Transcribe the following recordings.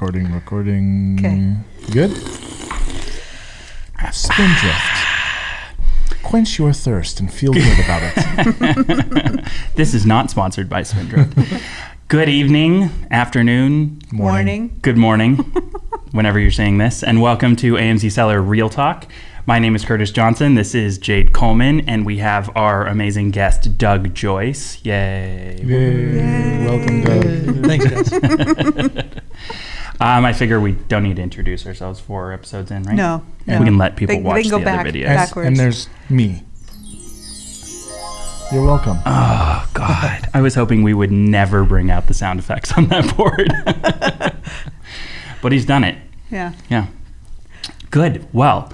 Recording, recording. 'Kay. Good? Spindrift. Quench your thirst and feel good about it. This is not sponsored by Spindrift. Good evening, afternoon, Morning. good morning, whenever you're saying this, and welcome to AMZ Seller Real Talk. My name is Curtis Johnson. This is Jade Coleman, and we have our amazing guest, Doug Joyce. Yay. Yay. Welcome, Doug. Thanks, guys. Um, I figure we don't need to introduce ourselves four episodes in, right? No, We no. can let people They- they watch can go the back. other videos. And, Backwards. and there's me. You're welcome. Oh God! I was hoping we would never bring out the sound effects on that board, but he's done it. Yeah. Yeah. Good. Well,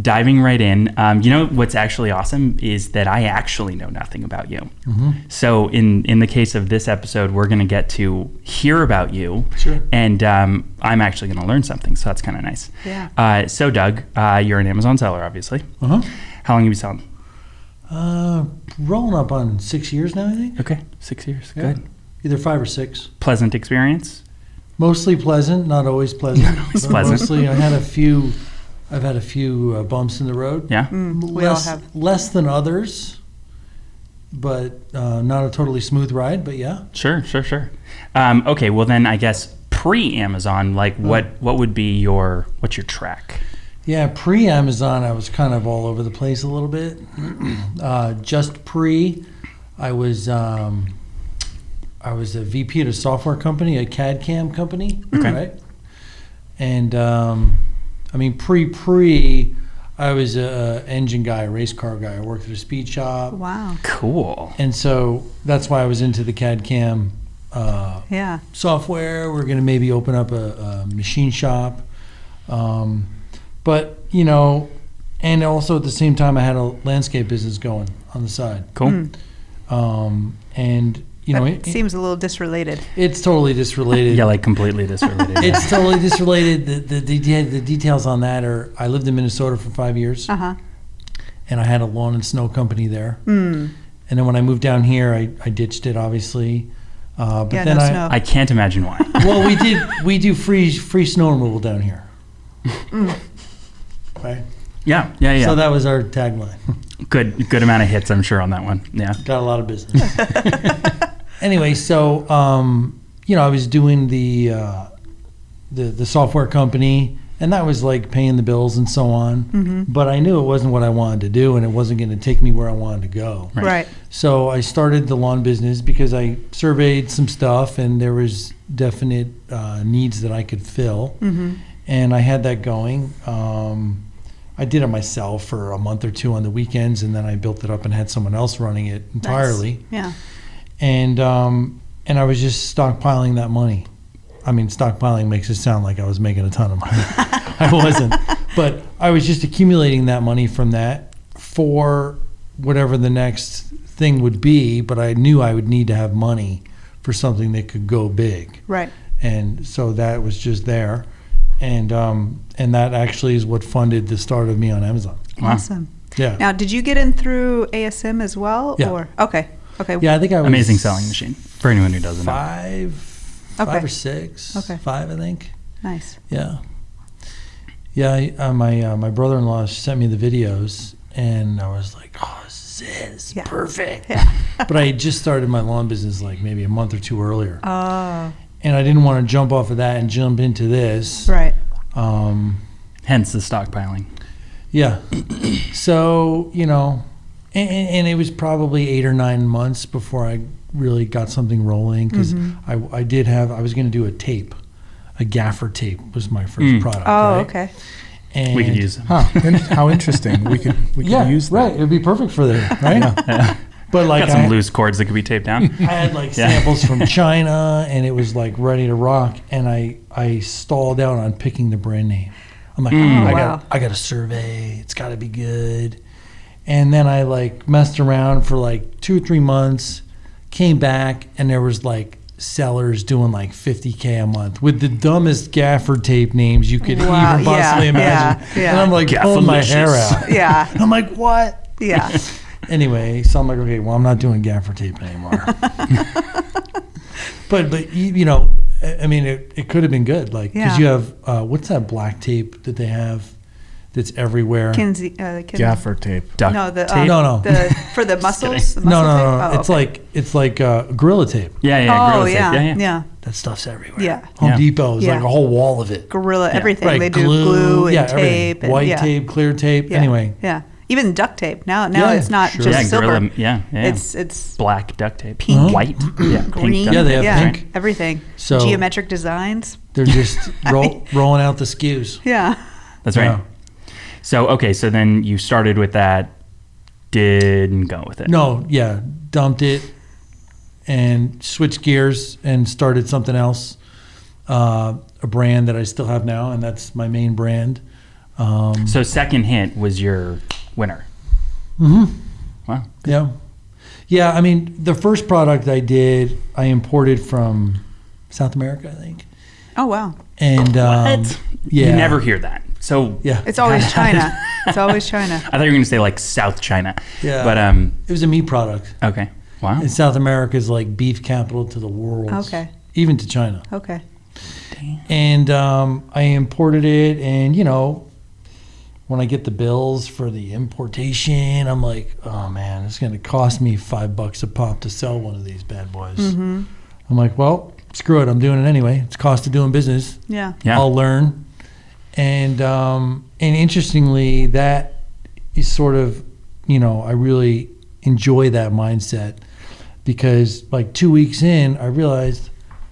diving right in. Um, you know what's actually awesome is that I actually know nothing about you. So in in the case of this episode, we're going to get to hear about you. Sure. And um, I'm actually going to learn something, so that's kind of nice. Yeah. Uh, so Doug, uh, you're an Amazon seller, obviously. Uh-huh. How long have you been selling? Uh, rolling up on six years now, I think. Okay, six years. Yeah. Good. Either five or six. Pleasant experience. Mostly pleasant, not always pleasant. always pleasant. Mostly, I had a few. I've had a few uh, bumps in the road. Yeah. Mm, we all less, have. less than others, but uh, not a totally smooth ride. But yeah, Sure, sure, sure. Um, okay, well then I guess pre Amazon, like what what would be your what's your track? yeah. Pre Amazon, I was kind of all over the place a little bit. uh, just pre, I was. Um, I was a VP at a software company, a CAD CAM company, Okay. right? And um, I mean, pre pre, I was a, a engine guy, a race car guy. I worked at a speed shop, Wow. Cool. and so that's why I was into the CAD CAM uh, Yeah. software. We're going to maybe open up a, a machine shop, um, but you know, and also at the same time, I had a landscape business going on the side, Cool. Mm. um, and you know, it, seems a little disrelated. it's totally disrelated. Yeah, like completely disrelated. It's totally disrelated. The, the, deta- the details on that are I lived in Minnesota for five years Uh huh. and I had a lawn and snow company there. Mm. And then when I moved down here, I, I ditched it, obviously. Uh, but Yeah, then no I, snow. I can't imagine why. well, we did we do free free snow removal down here. Right. Yeah, yeah, yeah. So that was our tagline. good good amount of hits, I'm sure, on that one. Yeah. Got a lot of business. anyway, so um, you know, I was doing the uh, the the software company, and that was like paying the bills and so on. hmm But I knew it wasn't what I wanted to do, and it wasn't going to take me where I wanted to go. Right. Right. So I started the lawn business because I surveyed some stuff, and there was definite uh, needs that I could fill, hmm and I had that going. Um, I did it myself for a month or two on the weekends, and then I built it up and had someone else running it entirely. Yeah. And um, and I was just stockpiling that money. I mean, stockpiling makes it sound like I was making a ton of money. I wasn't, but I was just accumulating that money from that for whatever the next thing would be. But I knew I would need to have money for something that could go big, Right. and so that was just there. And um, and that actually is what funded the start of me on Amazon. Awesome. Yeah, Now, did you get in through ASM as well? Yeah. Or okay. Okay. yeah. I think I was Amazing selling machine for anyone who doesn't know. Five, Okay. five or six, Okay. five, I think. Nice. Yeah. Yeah, I- uh, my uh, my brother-in-law sent me the videos, and I was like, "Oh, this is. This is Yeah. perfect." Yeah. but I had just started my lawn business like maybe a month or two earlier, Oh. and I didn't want to jump off of that and jump into this. Right. Um, Hence the stockpiling. yeah. so you know, and, and and it was probably eight or nine months before I really got something rolling because Mhm. I I did have I was going to do a tape, a gaffer tape was my first Mm. product. Oh, right? okay. And We could use Huh. How interesting. We could we could yeah, use that. right. It would be perfect for that, right? Yeah. But like Got some I, loose cords that could be taped down. I had like Yeah. samples from China, and it was like ready to rock. And I I stalled out on picking the brand name. I'm like, Mm. I Oh, wow. got I got a survey. It's got to be good. And then I like messed around for like two or three months. Came back, and there was like sellers doing like 50k a month with the dumbest gaffer tape names you could Wow, even possibly yeah, imagine. yeah, yeah. And I'm like pulling my hair out. Yeah. I'm like, what? Yeah. Anyway, so I'm like, okay, well, I'm not doing gaffer tape anymore. but but you, you know, I I mean, it, it could have been good. Like, because Yeah. you have, uh, what's that black tape that they have that's everywhere? Kinsey, uh, Kin- Gaffer tape. Duct No, the uh, tape? No, no. the for the muscles. the no, muscle no, tape? no. Oh, it's okay. like it's like uh, gorilla tape. Yeah, yeah, oh gorilla tape. yeah, yeah, yeah, yeah. That stuff's everywhere. Yeah. Home Yeah. Depot is like a whole wall of it. gorilla Yeah. everything. Right, They do glue, and yeah, tape, and, white yeah. tape, clear tape. Yeah. Anyway, yeah, even duct tape. Now, now Yeah, it's not sure. just yeah, silver. gorilla. Yeah, yeah. It's it's black duct tape. Pink. White. Yeah, green. duct Yeah, they have yeah, pink. everything. So- Geometric designs. they're just I roll, rolling out the SKUs. Yeah. That's right. So okay, so then you started with that, didn't go with it. No, yeah, dumped it and switched gears and started something else. Uh, a brand that I still have now, and that's my main brand. Um, So second hint was your winner. mhm. Wow. Yeah. Yeah, I mean, the first product I did, I imported from South America, I think. Oh wow. And um, yeah. You never hear that. So Yeah. It's always China. it's always China. I thought you were going to say like South China. Yeah. But um. It was a meat product. Okay. Wow. And South America is like beef capital to the world. Okay. Even to China. Okay. And um, I imported it, and you know, when I get the bills for the importation, I'm like, oh man, it's going to cost me five bucks a pop to sell one of these bad boys. Mm-hmm. I'm like, well, screw it, I'm doing it anyway. It's cost of doing business. Yeah. yeah. I'll learn. And um, and interestingly, that is sort of, you know, I really enjoy that mindset because like two weeks in, I realized,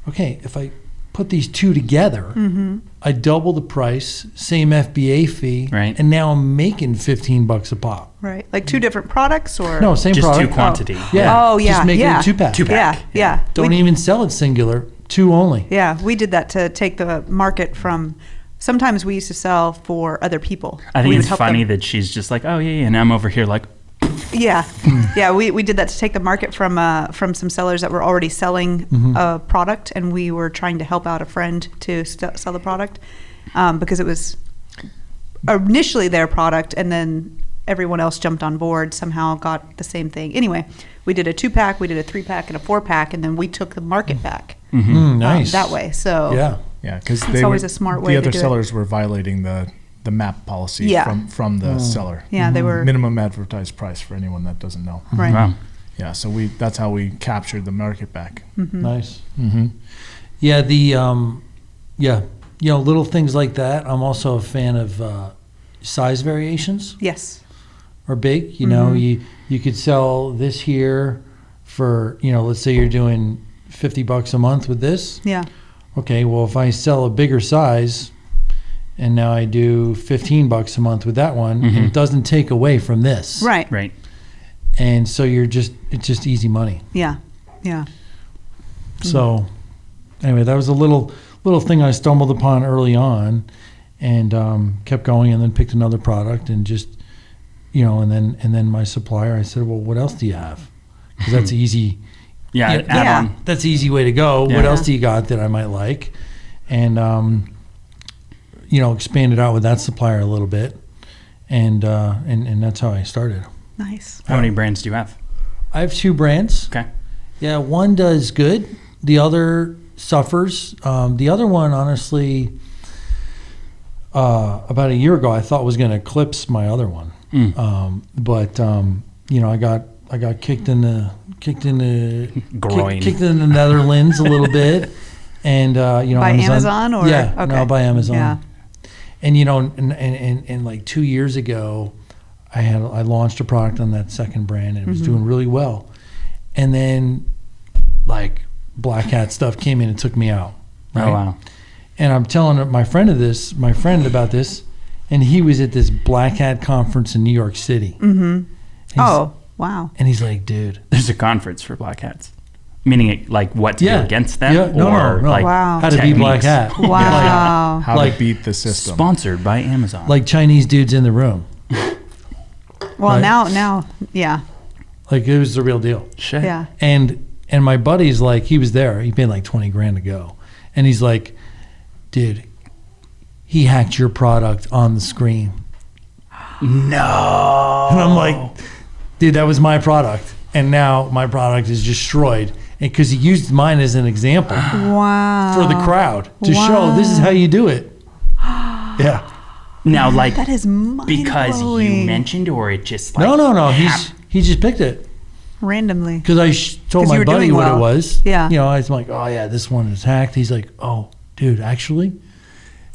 okay, if I put these two together, Mm-hmm. I double the price, same FBA fee, Right. and now I'm making 15 bucks a pop. Right. Like two different products or No, same Just product. two quantity. Yeah. Oh, yeah, Just make yeah. it a two pack. Two pack. Yeah. Yeah. Don't we, even sell it singular, two only. Yeah, we did that to take the market from. Sometimes we used to sell for other people. I think We it's funny them- that she's just like, oh yeah, yeah, and I'm over here like, Yeah, yeah. We, we did that to take the market from uh, from some sellers that were already selling Mm-hmm. a product, and we were trying to help out a friend to st- sell the product um, because it was initially their product, and then everyone else jumped on board. Somehow got the same thing. Anyway, we did a two pack, we did a three pack, and a four pack, and then we took the market back mhm. Mm, um, nice. that way. So Yeah. Yeah, because It's always were, a smart way The to other do it. sellers were violating the the MAP policy Yeah. from from the seller. yeah, they were Minimum advertised price for anyone that doesn't know. right. wow. Yeah, so we that's how we captured the market back. Mhm. Nice. Mm-hmm. Yeah, the um, yeah, you know, little things like that. I'm also a fan of uh, size variations Yes. are big. You know, Mhm. you you could sell this here for you know, let's say you're doing fifty bucks a month with this. Yeah. Okay, well, if I sell a bigger size, and now I do fifteen bucks a month with that one, Mhm. it doesn't take away from this. Right. Right. And so you're just it's just easy money. Yeah. Yeah. So, anyway, that was a little little thing I stumbled upon early on, and um, kept going, and then picked another product, and just you know, and then and then my supplier, I said, well, what else do you have? Because that's easy. Yeah. Yeah, add yeah. on. That's the easy way to go. What else do you got that I might like? And um, you know, expand it out with that supplier a little bit, and uh, and and that's how I started. Nice. How many brands do you have? I have two brands. Okay. Yeah, one does good. The other suffers. Um, the other one, honestly, uh, about a year ago, I thought was going to eclipse my other one. Mm. Um, but um, you know, I got I got kicked in the kicked in the kick- Groin. kicked in the Netherlands a little bit, and uh, you know, By Amazon or- yeah, okay. no, by Amazon. Yeah. And you know, and, and, and, and like two years ago, I had I launched a product on that second brand and it was Mhm. doing really well. And then like black hat stuff came in and took me out. Oh wow. And I'm telling my friend of this, my friend about this, and he was at this black hat conference in New York City. Mm-hmm. He's- Oh, wow. And he's like, dude, There's a conference for black hats. Meaning it, like what to Yeah. do against them Yeah, no, no, or no. like Wow. how to be black techniques. hat. Wow. How Like- to beat the system. Sponsored by Amazon. Like Chinese dudes in the room. Well, Right. now, now, yeah, Like it was the real deal. Shit. yeah. And and my buddy's like, he was there. He paid like twenty grand to go, and he's like, dude, he hacked your product on the screen, No. and I'm like, dude, that was my product, and now my product is destroyed, because he used mine as an example Wow. for the crowd to show this is how you do it. Yeah. Now, like That is because you mentioned, or it just like No, no, no. hap- He's he just picked it randomly. because I sh- told 'Cause you my buddy doing what well. it was. Yeah. You know, I was like, oh yeah, this one is hacked. He's like, oh, dude, actually,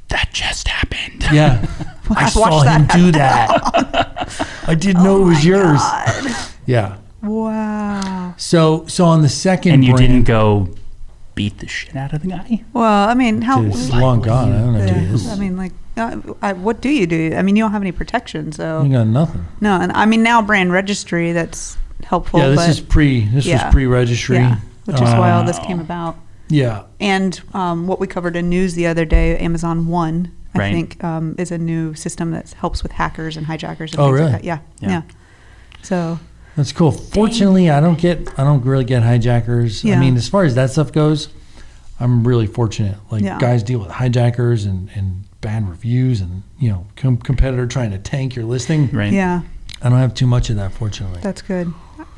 that just happened. yeah, I I've saw watched him that do that. I didn't know it was yours. Yeah. Wow. So so on the second and you brand, didn't go beat the shit out of the guy. Well, I mean, how? Dude, it's long gone. I don't know. Yeah, Dude, I mean, like, uh, I, what do you do? I mean, you don't have any protection, so you got nothing. no. And I mean, now brand registry that's helpful. yeah, this but, is pre. This yeah. was pre-registry. yeah, which is why all this Uh, came about. Yeah. And um, what we covered in news the other day, Amazon One, I Right. think, um, is a new system that helps with hackers and hijackers. And Oh, things really? Like that. Yeah, Yeah. yeah, So That's cool. Fortunately, I don't get. I don't really get hijackers. Yeah. I mean, as far as that stuff goes, I'm really fortunate. Like Yeah. guys deal with hijackers and and bad reviews and you know com- competitor trying to tank your listing. Right. yeah, I don't have too much of that, fortunately. that's good.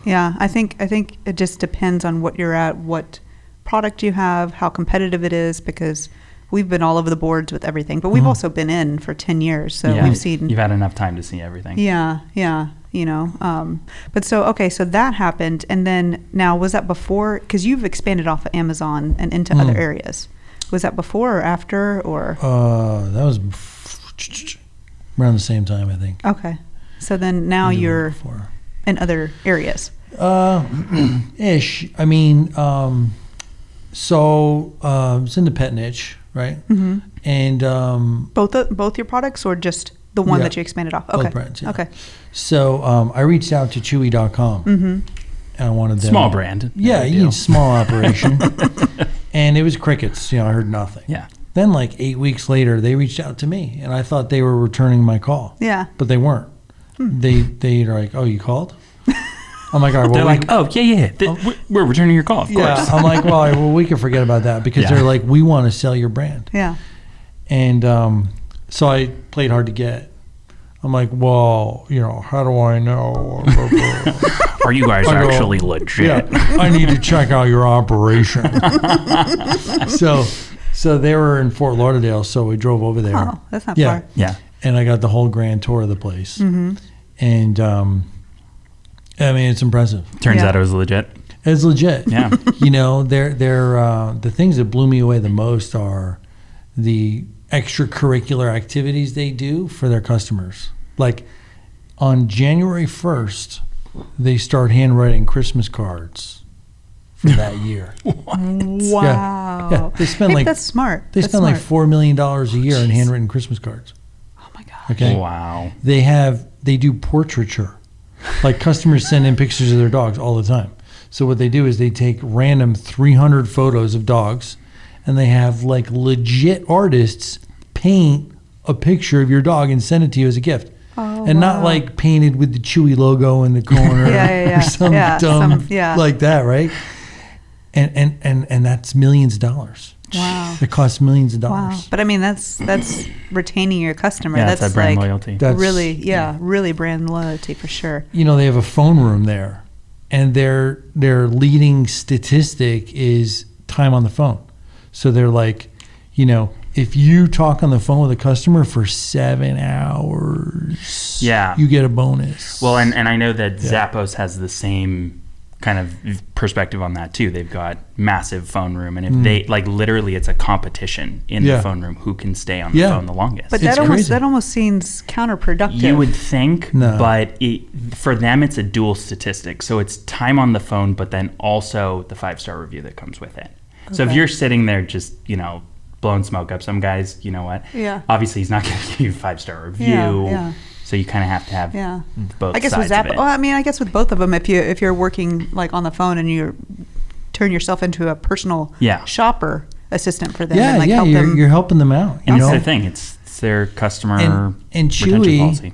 Yeah, I think I think it just depends on what you're at, what product you have, how competitive it is, because we've been all over the boards with everything, but we've Mhm. also been in for ten years, so yeah, we've seen. You've had enough time to see everything. Yeah, yeah, you know. Um, but so okay, so that happened, and then now was that before? Because you've expanded off of Amazon and into other Mm. areas. Was that before or after, or Uh, that was around the same time, I think. okay? So then now Maybe a little you're before. in other areas. Uh, ish. I mean, um, so uh, it's in the pet niche, right? hmm And um, Both the, both your products, or just the one Yeah. that you expanded off? Both Okay. brands, yeah. Okay. so um, I reached out to Chewy.com Mm-hmm. and I wanted them. Small brand. Yeah, you need small operation. and it was crickets. You know, I heard nothing. Yeah. Then, like eight weeks later, they reached out to me, and I thought they were returning my call, Yeah. but they weren't. They they are like, "Oh, you called?" I'm like, "All right, well, They're we- like, oh yeah, yeah, th- we're- we're returning your call, of yeah." course. I'm like, "Well, all right, well, we can forget about that because Yeah. they're like, we want to sell your brand." Yeah. And um, so I played hard to get. I'm like, "Well, you know, how do I know?" Are you guys I go, actually legit? Yeah, I need to check out your operation. so, so they were in Fort Lauderdale, so we drove over there. Oh, that's not Yeah. far. Yeah. and I got the whole grand tour of the place. Mm-hmm. And um, I mean, it's impressive. Turns Yeah. out it was legit. It's legit. Yeah. you know, they're they're uh, the things that blew me away the most are the extracurricular activities they do for their customers. Like on January first, they start handwriting Christmas cards for that year. Wow. Yeah, they spend Maybe like- that's smart. They That's spend like smart. four million dollars a year in handwritten Christmas cards. Oh my god. Okay. Wow. they have they do portraiture like customers send in pictures of their dogs all the time. So what they do is they take random 300 photos of dogs and they have like legit artists paint a picture of your dog and send it to you as a gift. Oh, and not like painted with the chewy logo in the corner Yeah, yeah, yeah. or some dumb some- like that right? And and and and that's millions of dollars Wow. it costs millions of Wow. dollars But I mean, that's that's retaining your customer. Yeah, that's that's that brand like loyalty. That's- really, yeah, really brand loyalty for sure. you know they have a phone room there and their their leading statistic is time on the phone so they're like you know if you talk on the phone with a customer for seven hours Yeah. you get a bonus Well, and, and I know that Yeah. Zappos has the same kind of perspective on that too. They've got massive phone room, and if Mm. they like literally, it's a competition in Yeah. the phone room who can stay on the Yeah. phone the longest. But It's that almost crazy. that almost seems counterproductive. You would think, No. but it, for them, it's a dual statistic. So it's time on the phone, but then also the five star review that comes with it. So if you're sitting there just, you know, blowing smoke up some guys, you know what? Yeah. Obviously, he's not going to give you a five star review. Yeah, yeah. So you kind of have to have Yeah. both I guess sides with Zappos. of it. Well, I mean, I guess with both of them, if you if you're working like on the phone and you turn yourself into a personal Yeah. shopper assistant for them, yeah and like yeah help you're, them. you're helping them out you and know it's their thing. It's, it's their customer And- and retention Chewy- policy.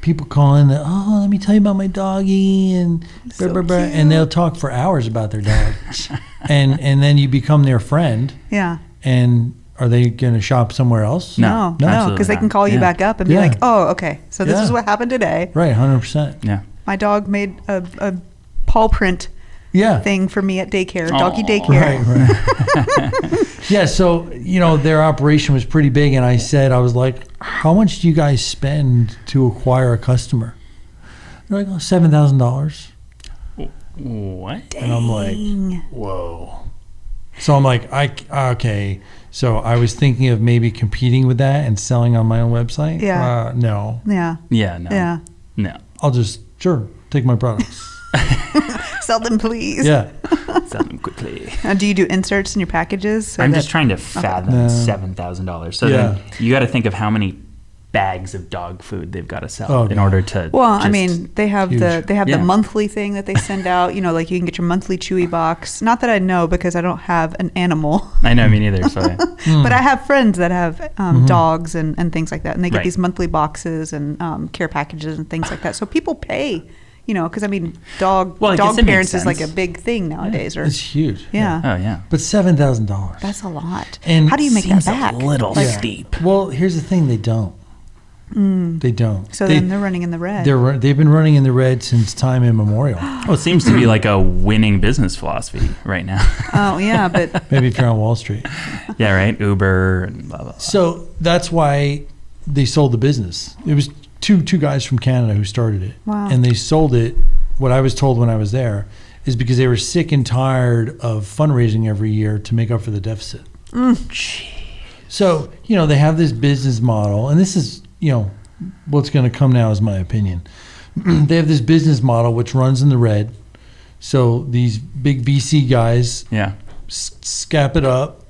people call in oh let me tell you about my doggy and So blah, blah, blah, and they'll talk for hours about their dog and and then you become their friend yeah. and are they going to shop somewhere else No, No, no, because they can call you Yeah. back up and Yeah. be like, "Oh, okay, so this Yeah. is what happened today. right 100% Yeah. My dog made a, a paw print Yeah. thing for me at daycare, doggy daycare. Right, right. yeah, so you know their operation was pretty big, and I said I was like, "How much do you guys spend to acquire a customer?" They're like, oh, seven thousand dollars, What? and I'm like, "Whoa!" So I'm like, "I okay." So I was thinking of maybe competing with that and selling on my own website. Yeah. Uh, no, Yeah, Yeah, no. yeah. No. I'll just sure take my products. Sell them, please. yeah. Sell them quickly. Now, do you do inserts in your packages? I'm that- just trying to fathom No. seven thousand dollars. So Yeah. then you got to think of how many bags of dog food they've got to sell Oh, in God. order to. Well, I mean, they have the they have Yeah. the monthly thing that they send out. You know, like you can get your monthly Chewy box. Not that I know because I don't have an animal, I know me neither. So I- Hmm. but I have friends that have um, Mm-hmm. dogs and, and things like that, and they get Right. these monthly boxes and um, care packages and things like that. So people pay. You know, because I mean, dog Well, I dog parents is like a big thing nowadays. Or It's huge. yeah, oh yeah. But seven thousand dollars. that's a lot. And How do you make Seems that back? a little Like, steep. Well, here's the thing: they don't. They don't. Mm. So they, then they're running in the red. They're they've been running in the red since time immemorial. Well, it seems to be like a winning business philosophy right now. oh yeah, but Maybe if you're on Wall Street. yeah, right. Uber and blah blah. blah. So that's why they sold the business. It was two two guys from Canada who started it, Wow. and they sold it. What I was told when I was there is because they were sick and tired of fundraising every year to make up for the deficit. So you know they have this business model, and this is you know what's going to come now is my opinion. they have this business model which runs in the red. So these big VC guys Yeah. s- scap it up,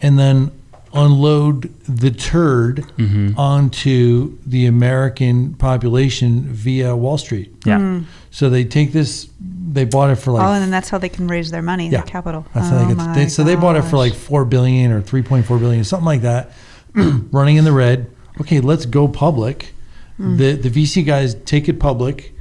and then unload the turd Mhm. onto the American population via Wall Street. Yeah. So they take this, they bought it for like oh, and then that's how they can raise their money, Yeah. their capital. that's oh, how they get. my They, so they bought it for like four billion or three point four billion, something like that, running in the red. Okay, let's go public. Hmm. The the VC guys take it public,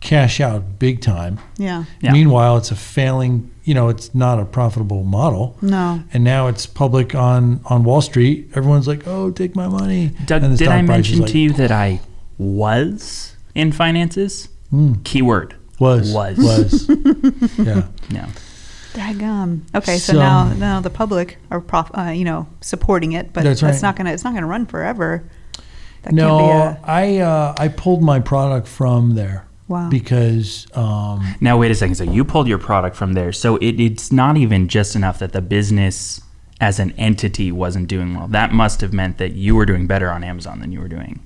cash out big time. yeah. Yeah. Meanwhile, it's a failing. You know, it's not a profitable model. No. And now it's public on on Wall Street. Everyone's like, "Oh, take my money." Doug, and the did I price mention like, to you that I was in finances? Mm, Keyword. was Was. was yeah. No. Daggum. Okay, so, So- now now the public are prof, uh, you know supporting it, but That's that's, not gonna it's not gonna run forever. That no, can't be a I uh, I pulled my product from there wow. because um, Now wait a second. So you pulled your product from there. So it, it's not even just enough that the business as an entity wasn't doing well. That must have meant that you were doing better on Amazon than you were doing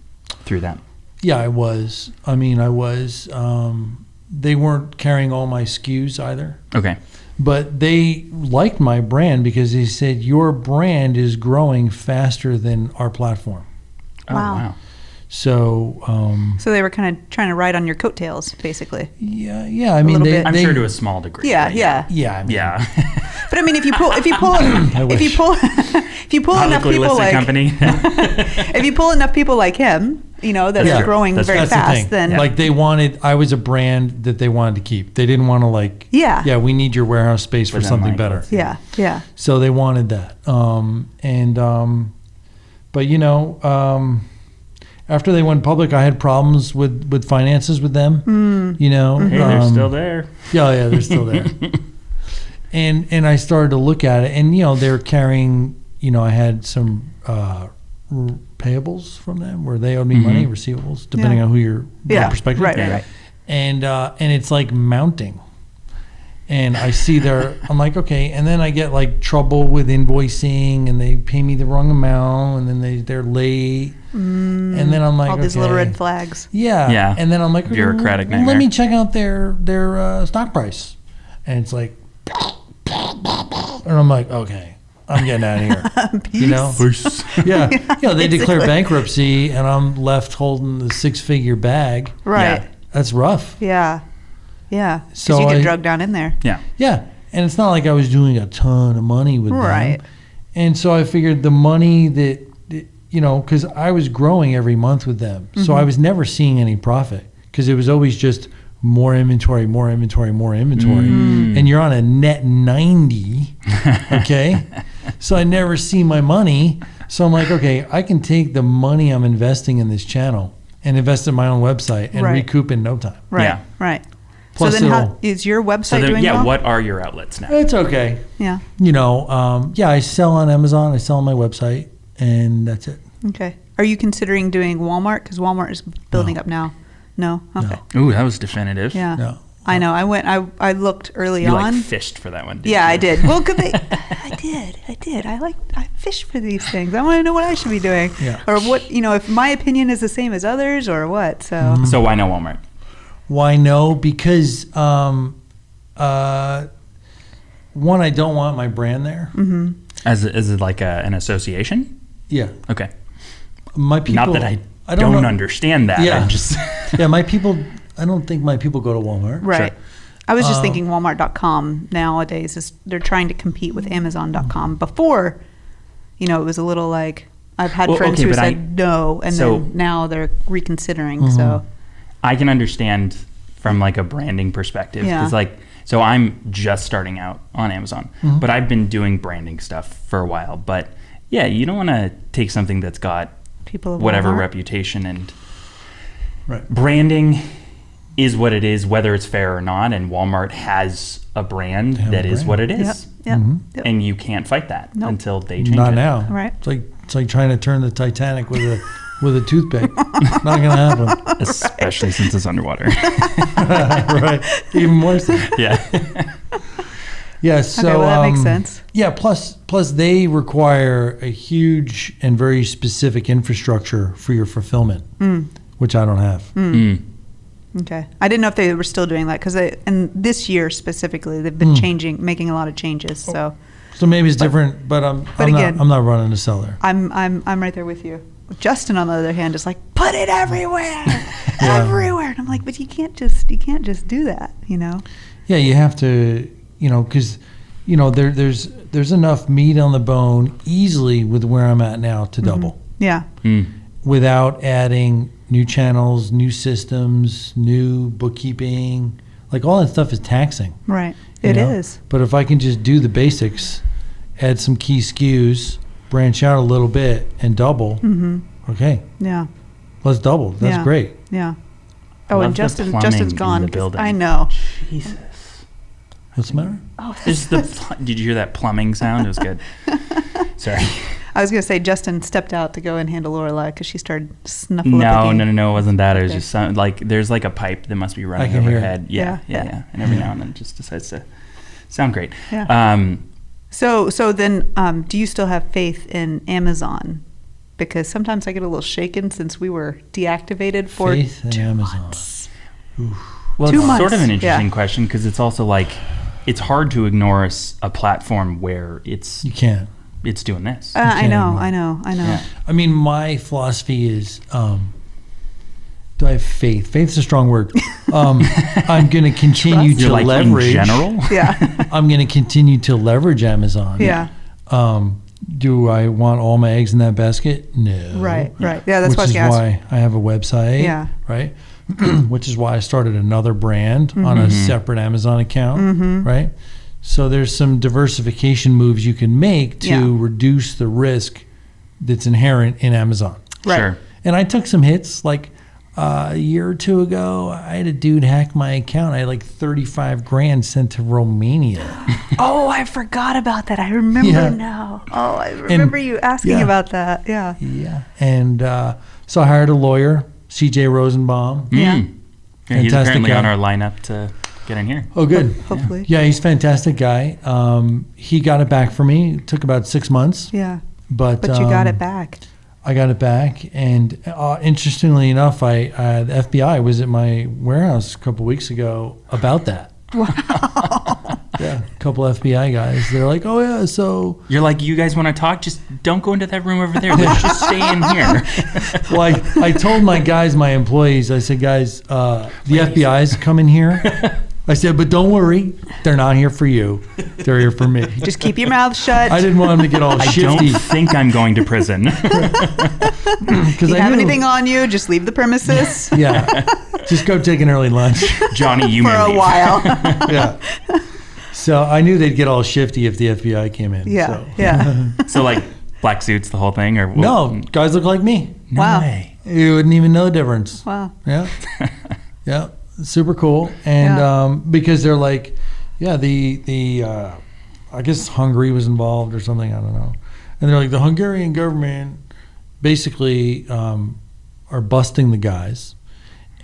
through them. yeah, I was. I mean, I was. Um, they weren't carrying all my SKUs either. Okay. But they liked my brand because they said your brand is growing faster than our platform. Oh, Wow. wow. So um, so they were kind of trying to ride on your coattails, basically. yeah, yeah. I mean, little they, bit. I'm they- sure to a small degree. Yeah, but yeah. Yeah, I mean, Yeah. But I mean, if you pull if you pull if you pull if you pull enough people like company. if you pull enough people like him, you know that Yeah. are growing That's very That's the fast, thing. then Like they wanted, I was a brand that they wanted to keep. They didn't want to like, Yeah. yeah, we need your warehouse space for But then, something like, better. yeah, yeah. So they wanted that. Um, and um, but you know, um, after they went public, I had problems with with finances with them. You know, hey, they're um, still there. Yeah, yeah, they're still there. and and I started to look at it, and you know, they're carrying. You know, I had some uh, r- payables from them where they owed me money, receivables, depending Yeah. on who your Yeah, perspective. right, right, right. And uh, and it's like mounting. And I see their, I'm like, okay. And then I get like trouble with invoicing, and they pay me the wrong amount, and then they they're late. and then I'm like, Mm, All these little red flags. Yeah. Yeah. And then I'm like, Bureaucratic "Well, nightmare." Let me check out their their uh, stock price, and it's like, and I'm like, okay, I'm getting out of here. you know? Yeah. You know, they declare bankruptcy, and I'm left holding the six figure bag. Right. That's rough. Yeah. Yeah. Because So you get I- drugged down in there. Yeah. Yeah. And it's not like I was doing a ton of money with Right. them. And so I figured the money that, that- you know, because I was growing every month with them. So mm-hmm. I was never seeing any profit because it was always just more inventory, more inventory, more inventory. Mm. And you're on a net 90. Okay. so I never see my money. So I'm like, okay, I can take the money I'm investing in this channel and invest in my own website and Right. recoup in no time. Right. Yeah. Right. Plus so then, how it'll- is your website So then, doing yeah, well? what are your outlets now? It's okay. Yeah. You know, um, yeah, I sell on Amazon. I sell on my website, and that's it. Okay. Are you considering doing Walmart? Because Walmart is building No. up now. No. Okay. Ooh, that was definitive. Yeah. No. I know. I went. I I looked early You on. like fished for that one. yeah, you? I did. Well, could they? I did. I did. I like. I fish for these things. I want to know what I should be doing, Yeah. or what you know, if my opinion is the same as others, or what. So Mm-hmm. So why no Walmart? Why no? Because um, uh, one, I don't want my brand there. Mm-hmm. As as it like a, an association? Yeah, Okay. my people. Not that I, I don't, don't understand that. Yeah. I just yeah, my people. I don't think my people go to Walmart. right. I was just Um, thinking Walmart.com nowadays is they're trying to compete with Amazon.com. Before, you know, it was a little like I've had Well, friends okay, who but I- said no, and so- then now they're reconsidering. Mm-hmm. So I can understand from like a branding perspective Yeah. because like so I'm just starting out on Amazon, Mm-hmm. but I've been doing branding stuff for a while. But yeah, you don't want to take something that's got people whatever Walmart. reputation and Right. branding is what it is, whether it's fair or not. And Walmart has a brand They have that a is what it is. Yep. is, Yep. Mhm. yep. and you can't fight that Nope. until they change Not it. now. Right. It's like it's like trying to turn the Titanic with a with a toothpick. Not gonna happen. especially since it's underwater. right. Even more so. yeah. Yeah. So okay, well that makes um, sense. Yeah. Plus, plus they require a huge and very specific infrastructure for your fulfillment, Mm. which I don't have. Mm. Okay, I didn't know if they were still doing that because and this year specifically they've been Mm. changing, making a lot of changes. So So maybe it's different, but I'm. but I'm again- not, I'm not running a seller. I'm I'm I'm right there with you. Justin, on the other hand, is like put it everywhere, Yeah. everywhere, and I'm like, but you can't just you can't just do that, you know? Yeah, you have to, you know, because, you know, there, there's there's enough meat on the bone easily with where I'm at now to double Yeah, Mm. without adding new channels, new systems, new bookkeeping. Like all that stuff is taxing. right. you It know? is. But if I can just do the basics, add some key SKUs, branch out a little bit, and double, Mm-hmm. okay, Yeah, let's double. That's Yeah. great. yeah. Oh, Love and Justin, Justin's Justin's in gone. building. I know. Jesus. What's the matter? Oh, Is the pl- did you hear that plumbing sound? It was good. Sorry. I was gonna say Justin stepped out to go and handle Lorelai because she started snuffling. No, no, no, no. It wasn't that. It was Okay. just some, like there's like a pipe that must be running can over her head. Yeah, Yeah, yeah, yeah. yeah, And every now and then it just decides to sound great. Yeah. Um, So, so then, um, do you still have faith in Amazon? Because sometimes I get a little shaken since we were deactivated for Faith in two Amazon. months. well, Two it's sort of an interesting yeah. question because it's also like it's hard to ignore a platform where it's You can't. it's doing this. Uh, I can't know. I know, I know. Yeah. I mean, my philosophy is um, do I have faith? Faith's a strong word. Um, I'm going to continue to like leverage. in general. Yeah, I'm going to continue to leverage Amazon. yeah, Um, do I want all my eggs in that basket? No. right, right. Yeah, that's Which what I was is why I have a website. Yeah. Right. Which is why I started another brand on a Mhm. separate Amazon account. Mhm. Right. So there's some diversification moves you can make to Yeah. reduce the risk that's inherent in Amazon. Right. Sure. And I took some hits. Like uh, a year or two ago, I had a dude hack my account. I had like 35 grand sent to Romania. Oh, I forgot about that. I remember Yeah. now. Oh, I remember you asking yeah. about that. Yeah. yeah. And uh, so I hired a lawyer, CJ Rosenbaum. Yeah. Mm. Yeah, he's Fantastic apparently guy. on our lineup to get in here. Oh, good. Hopefully. Yeah, he's a fantastic guy. Um, he got it back for me. It took about six months, Yeah. but But you got um, it back. I got it back, and uh, interestingly enough, I uh, the FBI was at my warehouse a couple weeks ago about that. Wow. Yeah, a couple FBI guys. They're like, "Oh yeah, so You're like, you guys want to talk? Just don't go into that room over there. Let's just stay in here. well, I, I told my guys, my employees, I said, guys, uh, the FBI's coming here. I said, but don't worry, they're not here for you. They're here for me. Just keep your mouth shut. I didn't want them to get all I shifty I don't think I'm going to prison. if because you I have knew. anything on you, just leave the premises yeah, just go take an early lunch. Johnny, you for a leave. while. yeah. So I knew they'd get all shifty if the FBI came in. yeah. so. Yeah. So like black suits, the whole thing, or No, guys look like me. no Wow. way. You wouldn't even know the difference. Wow. Yeah. Yeah. Super cool, and Yeah. um, because they're like, yeah, the the uh, I guess Hungary was involved or something. I don't know, and they're like the Hungarian government basically um, are busting the guys,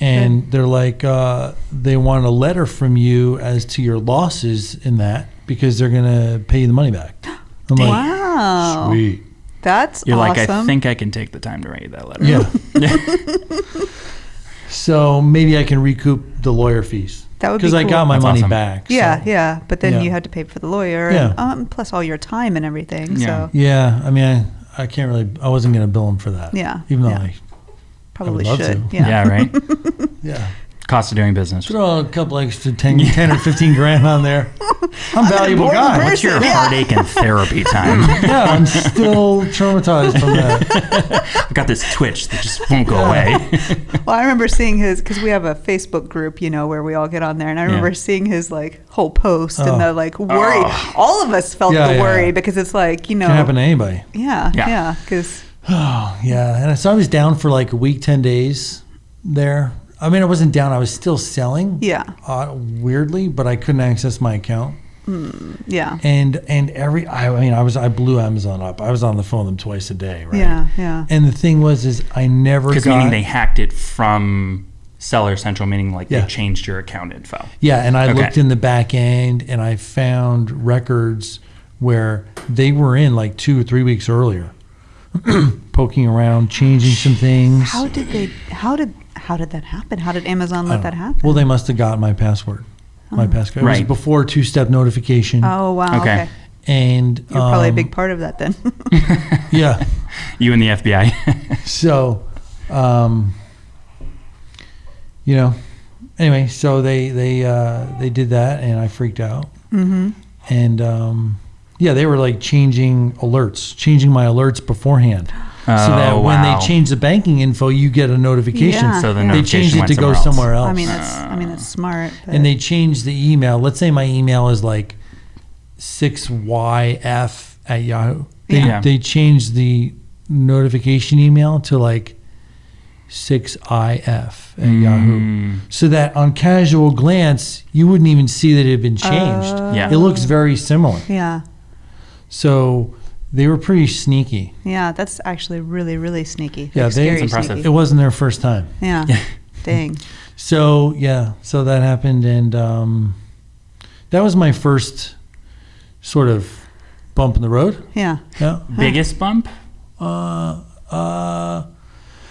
and they're like uh, they want a letter from you as to your losses in that because they're gonna pay you the money back. I'm like, wow. sweet, That's You're awesome. like, I think I can take the time to write you that letter. yeah. so maybe I can recoup the lawyer fees That would be because I got my That's money awesome. back. Yeah, so- yeah. But then Yeah. you had to pay for the lawyer, Yeah. and, um, plus all your time and everything. Yeah. So Yeah, I mean, I, I can't really. I wasn't going to bill him for that. Yeah, even though yeah. I, probably love should. to. Yeah. Yeah, right? yeah, Cost of doing business. throw a couple extra 10, 10 or fifteen grand on there. I'm a valuable guy. person. What's your Yeah. heartache and therapy time? Yeah, I'm still traumatized from that. I've got this twitch that just won't go away. Well, I remember seeing his because we have a Facebook group, you know, where we all get on there, and I remember Yeah. seeing his like whole post Oh. and the oh. like worry. Oh. All of us felt Yeah, the yeah, worry yeah. because it's like you know, Can happen to anybody. yeah, Yeah. yeah, because Oh yeah, and so I was down for like a week, ten days there. I mean, I wasn't down. I was still selling. yeah, Uh, weirdly, but I couldn't access my account. yeah, And and every I, I mean, I was I blew Amazon up. I was on the phone with them twice a day, right? yeah, yeah. And the thing was, is I never Because meaning they hacked it from Seller Central, meaning like Yeah. they changed your account info. Yeah, and I Okay. looked in the back end and I found records where they were in like two or three weeks earlier, poking around, changing some things. How did they? How did how did that happen? How did Amazon let that happen? Well, they must have got my password. My passcode. It was before two-step notification. oh wow, Okay. okay. And You're probably a um, big part of that then. Yeah. You and the FBI. So, um, you know, anyway, so they they uh, they did that, and I freaked out. mm-hmm. and um, yeah, they were like changing alerts, changing my alerts beforehand, so that Oh, when wow. they change the banking info, you get a notification. Yeah. So the Yeah. They notification changed it to go somewhere else. somewhere else. I mean, that's I mean that's smart. But and they changed the email. Let's say my email is like six YF at Yahoo. They Yeah. they changed the notification email to like six IF at Yahoo. Mm. So that on casual glance, you wouldn't even see that it had been changed. Yeah. It looks very similar. yeah, So they were pretty sneaky. yeah, that's actually really really sneaky. Yeah, Like, they- scary That's impressive. sneaky. It wasn't their first time. Yeah. Dang. So yeah, so that happened, and um, that was my first sort of bump in the road. Yeah. Yeah. Biggest bump? Uh, uh,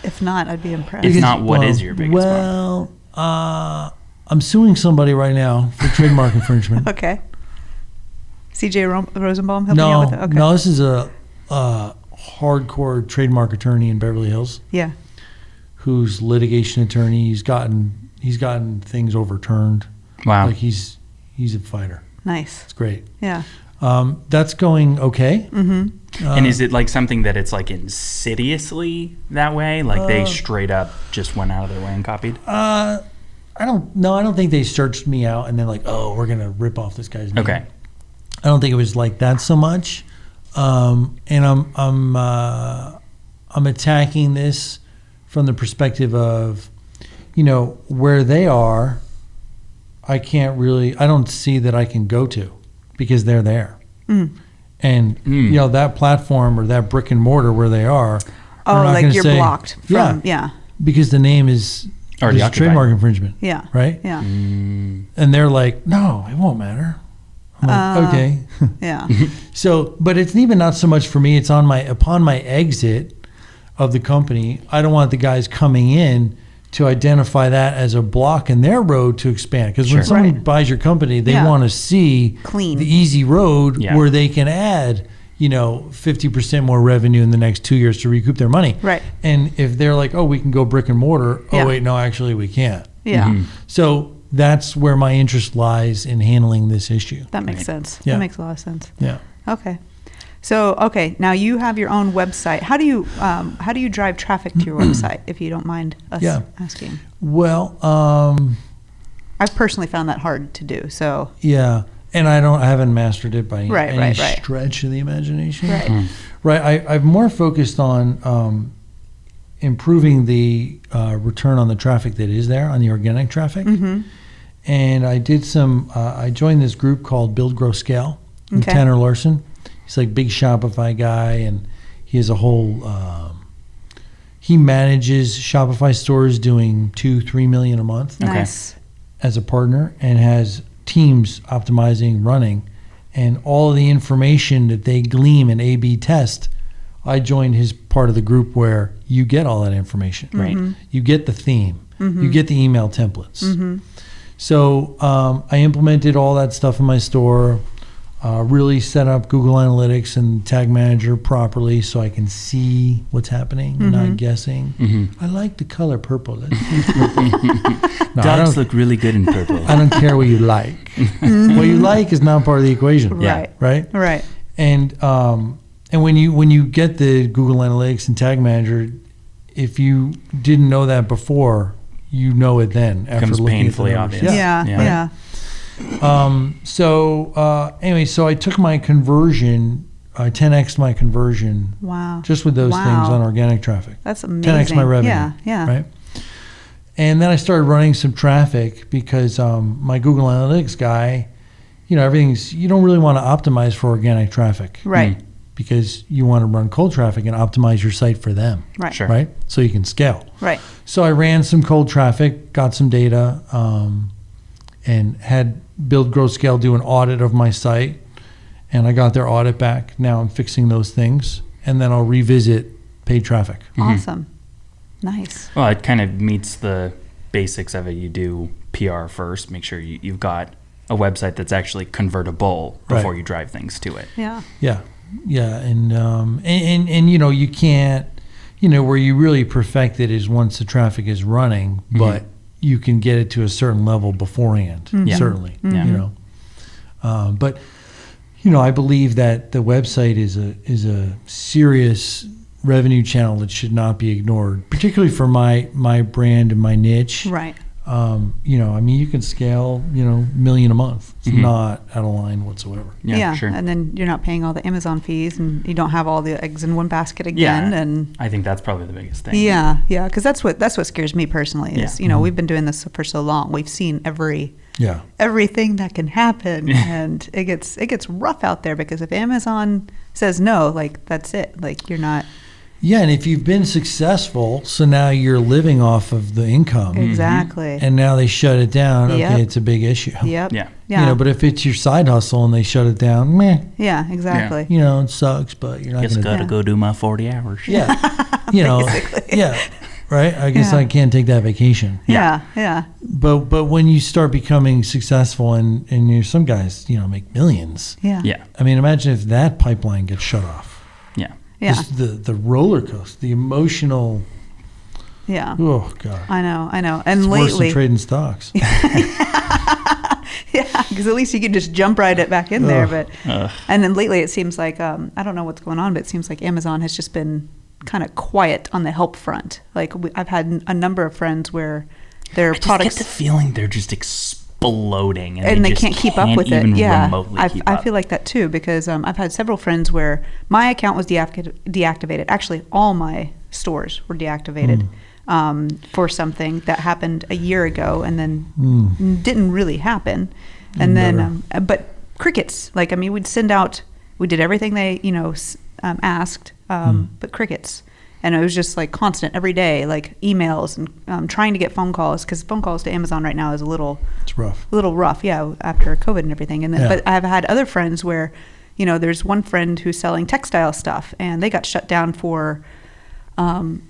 If not, I'd be impressed. If because- not, what well, is your biggest bump? Well, uh, I'm suing somebody right now for trademark infringement. okay. CJ Ro- Rosenbaum helping no, out with it? Okay. no, this is a, a hardcore trademark attorney in Beverly Hills. Yeah. who's litigation attorney. He's gotten he's gotten things overturned. Wow. Like he's he's a fighter. Nice. It's great. Yeah. Um, that's going okay. Mm-hmm. and Uh, is it like something that it's like insidiously that way? Like they Uh, straight up just went out of their way and copied? Uh, I don't. No, I don't think they searched me out and then like, oh, we're gonna rip off this guy's name. Okay. I don't think it was like that so much. Um, and I'm I'm uh, I'm attacking this from the perspective of, you know, where they are. I can't really. I don't see that I can go to, because they're there, Mm. and Mm. you know that platform or that brick and mortar where they are. Oh, not like you're say- blocked Yeah, from. Yeah. because the name is Already there's trademark infringement, Yeah. right? Yeah. Mm. And they're like, no, it won't matter. I'm like, Uh, okay. Yeah. So, but it's even not so much for me. It's on my upon my exit of the company. I don't want the guys coming in to identify that as a block in their road to expand. Because Sure. when someone Right. buys your company, they Yeah. want to see Clean. the easy road Yeah. where they can add, you know, fifty percent more revenue in the next two years to recoup their money. Right. And if they're like, oh, we can go brick and mortar. Oh, Yeah. wait, no, actually, we can't. Yeah. Mhm. So that's where my interest lies in handling this issue. That makes Right. sense. Yeah. That makes a lot of sense. Yeah. Okay. So okay, now you have your own website. How do you um, how do you drive traffic to your website? If you don't mind us Yeah. asking. Well, um, I've personally found that hard to do. So Yeah, and I don't, I haven't mastered it by Right, any right, right. stretch of the imagination. Right. Mm. Right. I, I've more focused on um, improving the uh, return on the traffic that is there on the organic traffic. Mm-hmm. And I did some. Uh, I joined this group called Build, Grow, Scale. with Okay. Tanner Larsson. He's like big Shopify guy, and he has a whole. Um, he manages Shopify stores doing two, three million a month Okay. Nice. as a partner, and has teams optimizing, running, and all of the information that they glean and A/B test. I joined his part of the group where you get all that information. Right. You get the theme. Mm-hmm. You get the email templates. So um, I implemented all that stuff in my store. Uh, really set up Google Analytics and Tag Manager properly so I can see what's happening, Mm-hmm. not guessing. Mm-hmm. I like the color purple. Let's purple. no, I Dogs don't, look really good in purple. I don't care what you like. what you like is not part of the equation, Yeah. Right. right? Right. And um, and when you when you get the Google Analytics and Tag Manager, if you didn't know that before, you know it then after Becomes looking painfully at the numbers. obvious. Yeah. Yeah. Yeah. Um, so uh, anyway, so I took my conversion, I 10x my conversion Wow. just with those Wow. things on organic traffic. That's amazing. 10x my revenue. Yeah. Yeah. Right. And then I started running some traffic because um, my Google Analytics guy, you know, everything's you don't really want to optimize for organic traffic Right. Because you want to run cold traffic and optimize your site for them, Right. Sure. right? So you can scale. Right. So I ran some cold traffic, got some data, um, and had Build, Grow, Scale do an audit of my site. And I got their audit back. Now I'm fixing those things, and then I'll revisit paid traffic. Awesome. Nice. Well, it kind of meets the basics of it. You do PR first, make sure you, you've got a website that's actually convertible before Right. you drive things to it. Yeah. Yeah, yeah, and um, and, and and you know you can't, you know, where you really perfect it is once the traffic is running, but you can get it to a certain level beforehand. Yeah. Certainly, Yeah. you know, um, but you know, I believe that the website is a is a serious revenue channel that should not be ignored, particularly for my my brand and my niche. Right. Um, you know, I mean, you can scale, you know, million a month. It's Mhm. not out of line whatsoever. Yeah, sure. And then you're not paying all the Amazon fees, and you don't have all the eggs in one basket again. Yeah. And I think that's probably the biggest thing. yeah, yeah, because that's what that's what scares me personally. Is Yeah. Mm-hmm. you know we've been doing this for so long, we've seen every Yeah. everything that can happen, and it gets it gets rough out there because if Amazon says no, like that's it. Like you're not Yeah, and if you've been successful, so now you're living off of the income, mm-hmm. exactly. and now they shut it down. Yep. Okay, it's a big issue. yep. Yeah. Yeah. You know, but if it's your side hustle and they shut it down, meh. yeah. Exactly. You know, it sucks, but you're not Just going gotta Yeah. go do my 40 hours. Yeah. you know. Yeah. Right. I guess Yeah. I can't take that vacation. Yeah. Yeah. But but when you start becoming successful and and you some guys you know make millions. Yeah. Yeah. I mean, imagine if that pipeline gets shut off. Yeah. Yeah. Just the the roller coaster, the emotional. Yeah. Oh God. I know. I know. And It's worse than lately, trading stocks. yeah, because at least you can just jump right it back in there. But Ugh. and then lately, it seems like um, I don't know what's going on, but it seems like Amazon has just been kind of quiet on the help front. Like we, I've had a number of friends where their I just products get the feeling they're just exploding and, and they just can't keep up can't with it. Yeah, I, up. feel like that too because um, I've had several friends where my account was deacti- deactivated. Actually, all my stores were deactivated um, for something that happened a year ago, and then Mm. didn't really happen. And then, um, uh, but crickets. Like I mean, we'd send out. We did everything they you know um, asked, um, but crickets. And it was just like constant every day, like emails and um, trying to get phone calls because phone calls to Amazon right now is a little It's rough. a little rough, yeah, after COVID and everything. And then, Yeah. but I've had other friends where, you know, there's one friend who's selling textile stuff, and they got shut down for, um,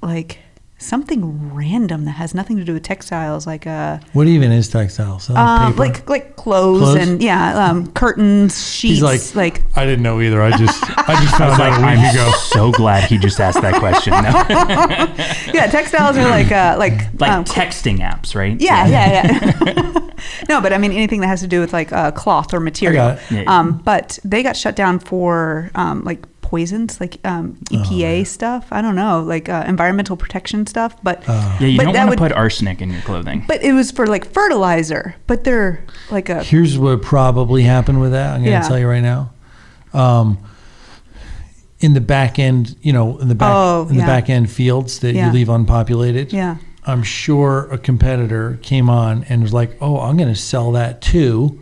like something random that has nothing to do with textiles, like uh, What even is textiles? Selling um, paper? like like clothes, Clothes? and yeah, um, curtains, sheets, like, like I didn't know either. I just I just I found was like, out a week I'm ago. so glad he just asked that question. No. yeah, textiles are like uh, like like um, texting apps, right? Yeah, yeah, yeah. no, but I mean anything that has to do with like uh, cloth or material. it. Yeah. Um, but they got shut down for um, like poisons, like um, Oh, EPA stuff. I don't know, like uh, environmental protection stuff. But Uh, Yeah, you But don't that want to would- put arsenic in your clothing. but it was for like fertilizer. But they're like a Here's what probably happened with that. I'm going to Yeah. tell you right now. Um, in the back end, you know, in the back Oh, in the back end fields that Yeah. you leave unpopulated. Yeah. I'm sure a competitor came on and was like, "Oh, I'm going to sell that too,"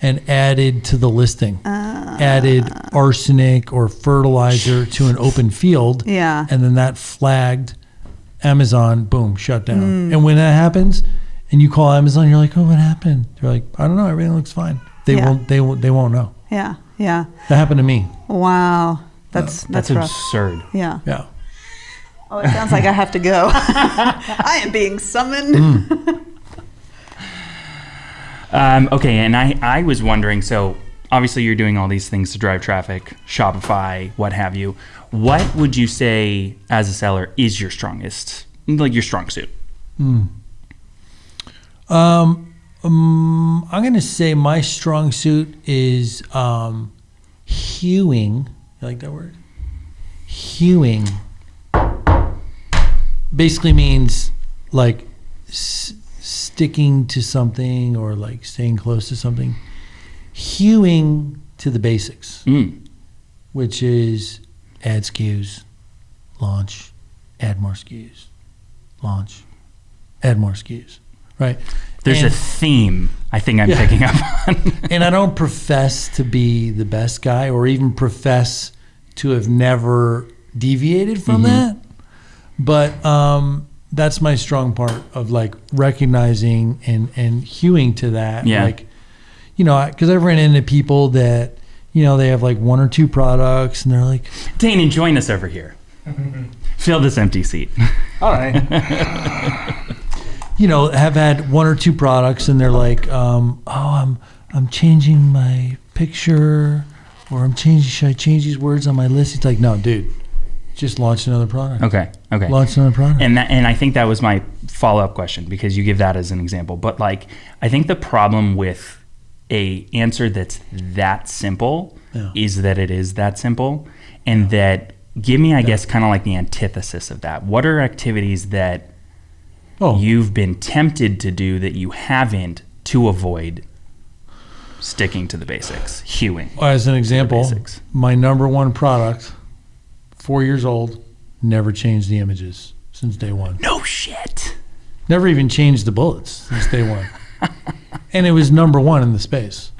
and added to the listing, added arsenic or fertilizer to an open field, Yeah. and then that flagged Amazon. Boom, shut down. Mm. And when that happens, and you call Amazon, you're like, "Oh, what happened?" They're like, "I don't know. Everything looks fine." They Yeah. won't. They won't. They won't know. Yeah. Yeah. That happened to me. Wow. That's That's that's, absurd. Yeah. Yeah. Oh, it sounds like I have to go. I am being summoned. Um, okay, and I, I was wondering so obviously you're doing all these things to drive traffic, Shopify, what have you. What would you say as a seller is your strongest, like your strong suit? Um, um, I'm going to say my strong suit is um, hewing. You like that word? Hewing basically means like s- sticking to something or like staying close to something. Hewing to the basics, Mm. which is add SKUs, launch, add more SKUs, launch, add more SKUs. Right. There's a theme I think I'm Yeah. picking up on. and I don't profess to be the best guy or even profess to have never deviated from Mm-hmm. that. But um, that's my strong part of like recognizing and, and hewing to that. Yeah. Like, you know, because I've ran into people that, you know, they have like one or two products and they're like, Dane, join us over here. Fill this empty seat. All right. you know, have had one or two products and they're like, um, oh, I'm I'm changing my picture or I'm changing should I change these words on my list? It's like, no, dude, just launch another product. Okay, okay. Launch another product. and that, and I think that was my follow up question because you give that as an example. But like, I think the problem with a answer that's that simple Yeah. is that it is that simple, and that give me, I guess, kind of like the antithesis of that. What are activities that oh, you've been tempted to do that you haven't to avoid sticking to the basics, hewing? as an example, my number one product, four years old, never changed the images since day one. No shit. Never even changed the bullets since day one. and it was number one in the space.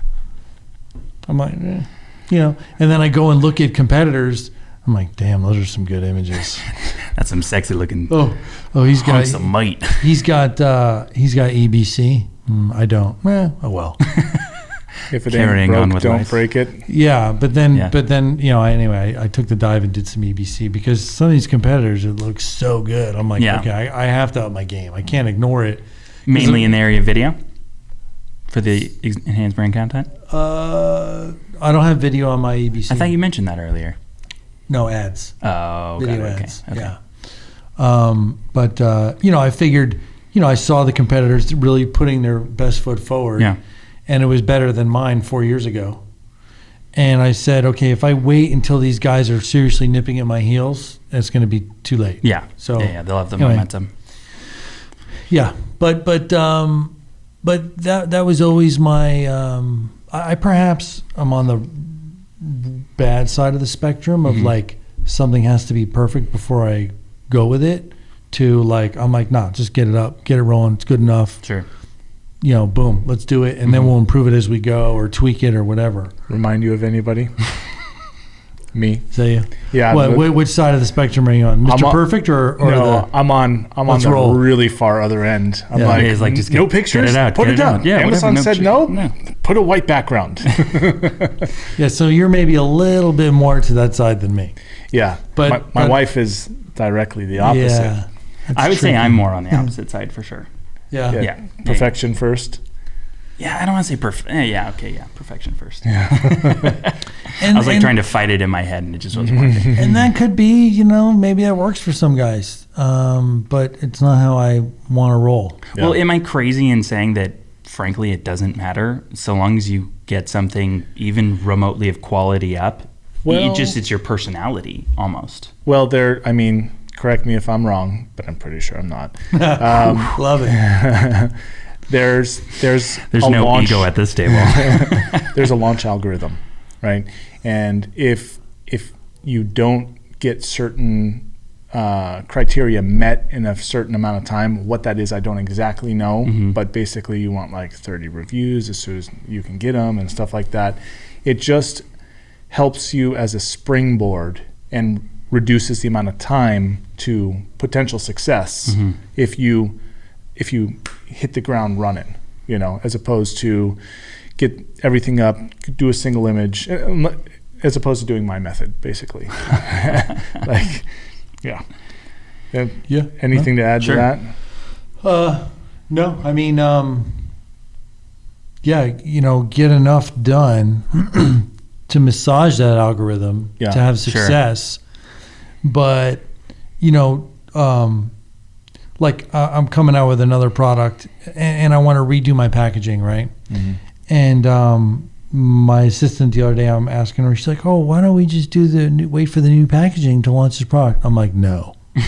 I'm like, eh, you know, and then I go and look at competitors. I'm like, damn, those are some good images. That's some sexy looking Oh, oh, he's got some might. he's got uh, he's got EBC. Mm, I don't. Eh, oh well. If it Carrying ain't broke, on with don't life. break it. Yeah, but then Yeah. but then you know anyway, I, I took the dive and did some EBC because some of these competitors it looks so good. I'm like, Yeah. okay, I, I have to up my game. I can't ignore it. Mainly in the area of video for the enhanced brand content. Uh, I don't have video on my EBC. I thought you mentioned that earlier. no ads. Oh, got video it. Okay. ads. okay. Yeah. Um, but uh, you know, I figured, you know, I saw the competitors really putting their best foot forward. Yeah. And it was better than mine four years ago. And I said, okay, if I wait until these guys are seriously nipping at my heels, it's going to be too late. Yeah. So yeah, yeah, they'll have the anyway. momentum. Yeah, but but um, but that that was always my. Um, I, I perhaps I'm on the bad side of the spectrum of Mhm. like something has to be perfect before I go with it. To like I'm like nah, just get it up, get it rolling. It's good enough. Sure. You know, boom, let's do it, and then Mhm. we'll improve it as we go or tweak it or whatever. Remind you of anybody? Me. So you, Yeah. what, but- wh- which side of the spectrum are you on, Mr. on- Perfect or or no, the? I'm on. I'm on the roll. really far other end. I'm Yeah. like, it's like, just get, no get- pictures. get it out, Put get it it out. down. Yeah, whatever, Amazon no said shit. no. No. Put a white background. Yeah, so you're maybe a little bit more to that side than me. yeah, But- my, my but- wife is directly the opposite. Yeah, I would say. I'm more on the opposite side for sure. Yeah. Yeah. Yeah. Perfection first. Yeah, I don't want to say perfect. Yeah, okay, yeah, perfection first. And, I was like and- trying to fight it in my head, and it just wasn't working. and that could be, you know, maybe that works for some guys, um, but it's not how I want to roll. Well, am I crazy in saying that? Frankly, it doesn't matter so long as you get something even remotely of quality up. Well- it just it's your personality almost. Well, there. I mean, correct me if I'm wrong, but I'm pretty sure I'm not. Um, Love it. there's there's There's a no launch, ego at this table. there's a launch algorithm, right? And if if you don't get certain uh, criteria met in a certain amount of time. What that is, I don't exactly know, but basically, you want like 30 reviews as soon as you can get them and stuff like that. It just helps you as a springboard and reduces the amount of time to potential success if you if you hit the ground running, you know, as opposed to get everything up, do a single image, uh, as opposed to doing my method, basically. like, yeah. Uh, Yeah. Anything to add Sure. to that? Uh, no, I mean, um, yeah, you know, get enough done to massage that algorithm Yeah, to have sure. success. But, you know, um, like uh, I'm coming out with another product and, and I want to redo my packaging, right? And um, my assistant the other day, I'm asking her, she's like, "Oh, why don't we just do the new, wait for the new packaging to launch this product?" I'm like, "No, Yeah.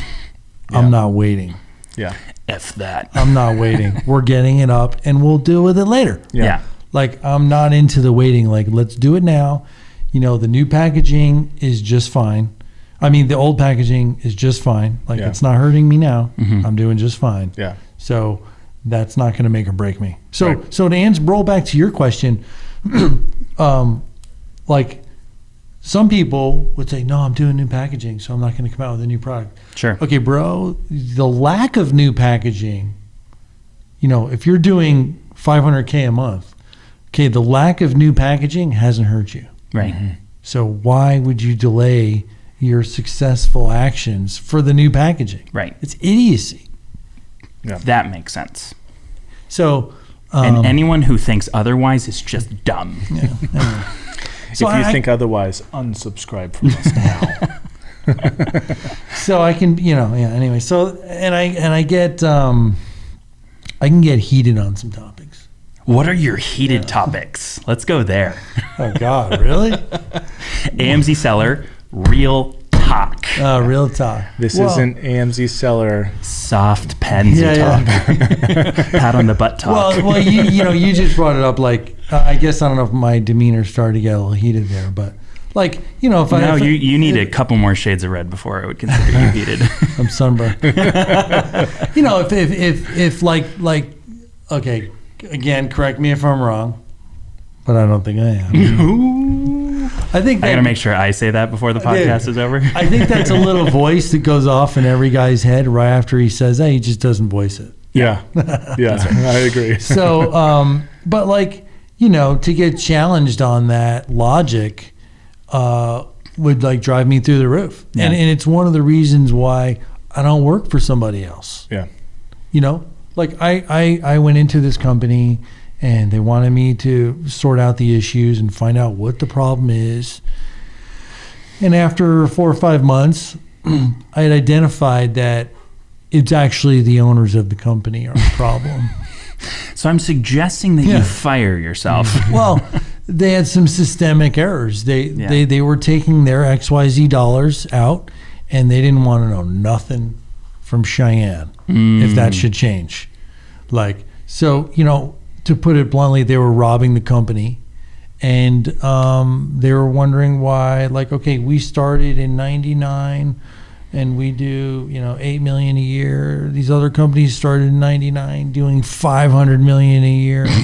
I'm not waiting." Yeah. F that. I'm not waiting. We're getting it up and we'll deal with it later. Yeah. yeah. Like I'm not into the waiting. Like let's do it now. You know, the new packaging is just fine. I mean, the old packaging is just fine. Like Yeah. it's not hurting me now. Mhm. I'm doing just fine. Yeah. So that's not going to make or break me. So Right. so to answer, roll back to your question, um, like some people would say, no, I'm doing new packaging, so I'm not going to come out with a new product. Sure. Okay, bro, the lack of new packaging, you know, if you're doing 500K a month, okay, the lack of new packaging hasn't hurt you. Right. So why would you delay your successful actions for the new packaging? Right. It's idiocy. That makes sense. So, um, and anyone who thinks otherwise is just dumb. yeah, anyway. So if you I- think otherwise, unsubscribe from us now. so I can, you know, yeah. Anyway, so and I and I get, um, I can get heated on some topics. What are your heated topics? Let's go there. Oh God, really? AMZ seller, real talk. uh, real talk. This Well, isn't AMZ seller. Soft pens Yeah, talk. yeah. Pat on the butt talk. Well, well, you you know, you just brought it up. Like, uh, I guess I don't know if my demeanor started to get a little heated there, but like, you know, if I no, you, you need a couple more shades of red before I would consider you heated. I'm sunburned. you know, if, if if if like like okay, again, correct me if I'm wrong, but I don't think I am. I think I gotta make sure I say that before the podcast is over. I think that's a little voice that goes off in every guy's head right after he says that. He just doesn't voice it. Yeah. Yeah. I agree. So, um, but like you know, to get challenged on that logic uh, would like drive me through the roof, Yeah. and and it's one of the reasons why I don't work for somebody else. Yeah. you know like I, I i went into this company and they wanted me to sort out the issues and find out what the problem is and after four or five months i had identified that it's actually the owners of the company are the problem So I'm suggesting that Yeah. you fire yourself. well they had some systemic errors they Yeah. they they were taking their xyz dollars out and they didn't want to know nothing from cheyenne if that mm. should change like so you know to put it bluntly they were robbing the company. And um, they were wondering why like okay we started in 99 and we do you know 8 million a year. These other companies started in 99 doing 500 million a year.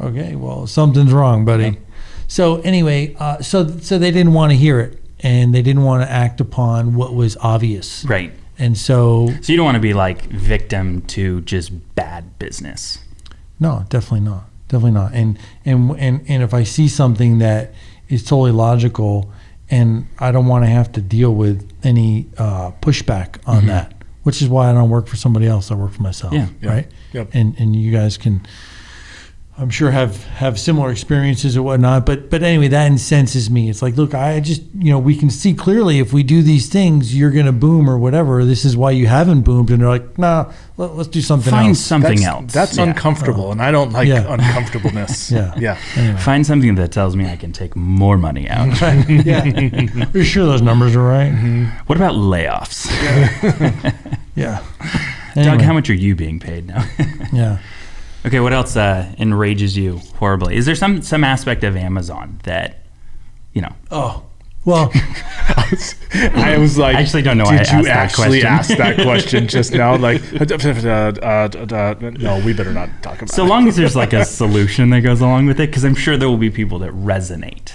Okay well something's wrong buddy. So anyway uh, so so they didn't want to hear it and they didn't want to act upon what was obvious. Right. and so So you don't want to be like victim to just bad business. No, definitely not. Definitely not. And and and and if I see something that is totally logical, and I don't want to have to deal with any uh, pushback on that, which is why I don't work for somebody else. I work for myself. Yeah. Right. Yep. And and you guys can. I'm sure have have similar experiences or whatnot, but but anyway, that incenses me. It's like, look, I just you know we can see clearly if we do these things, you're gonna boom or whatever. This is why you haven't boomed, and they're like, nah, let, us do something Find else. something that's, else. That's Yeah. uncomfortable, and I don't like Yeah. uncomfortableness. Yeah. Yeah. Anyway. Find something that tells me I can take more money out. yeah. Are you sure those numbers are right? Mm-hmm. what about layoffs? Yeah. Doug, Anyway, how much are you being paid now? Yeah. Okay, what else uh, enrages you horribly? Is there some some aspect of Amazon that, you know, Oh, Well, I was like, I actually don't know why Did I you asked that actually question." ask that question just now? Like, uh, uh, uh, no, we better not talk about So it. long as there's like a solution that goes along with it, because I'm sure there will be people that resonate.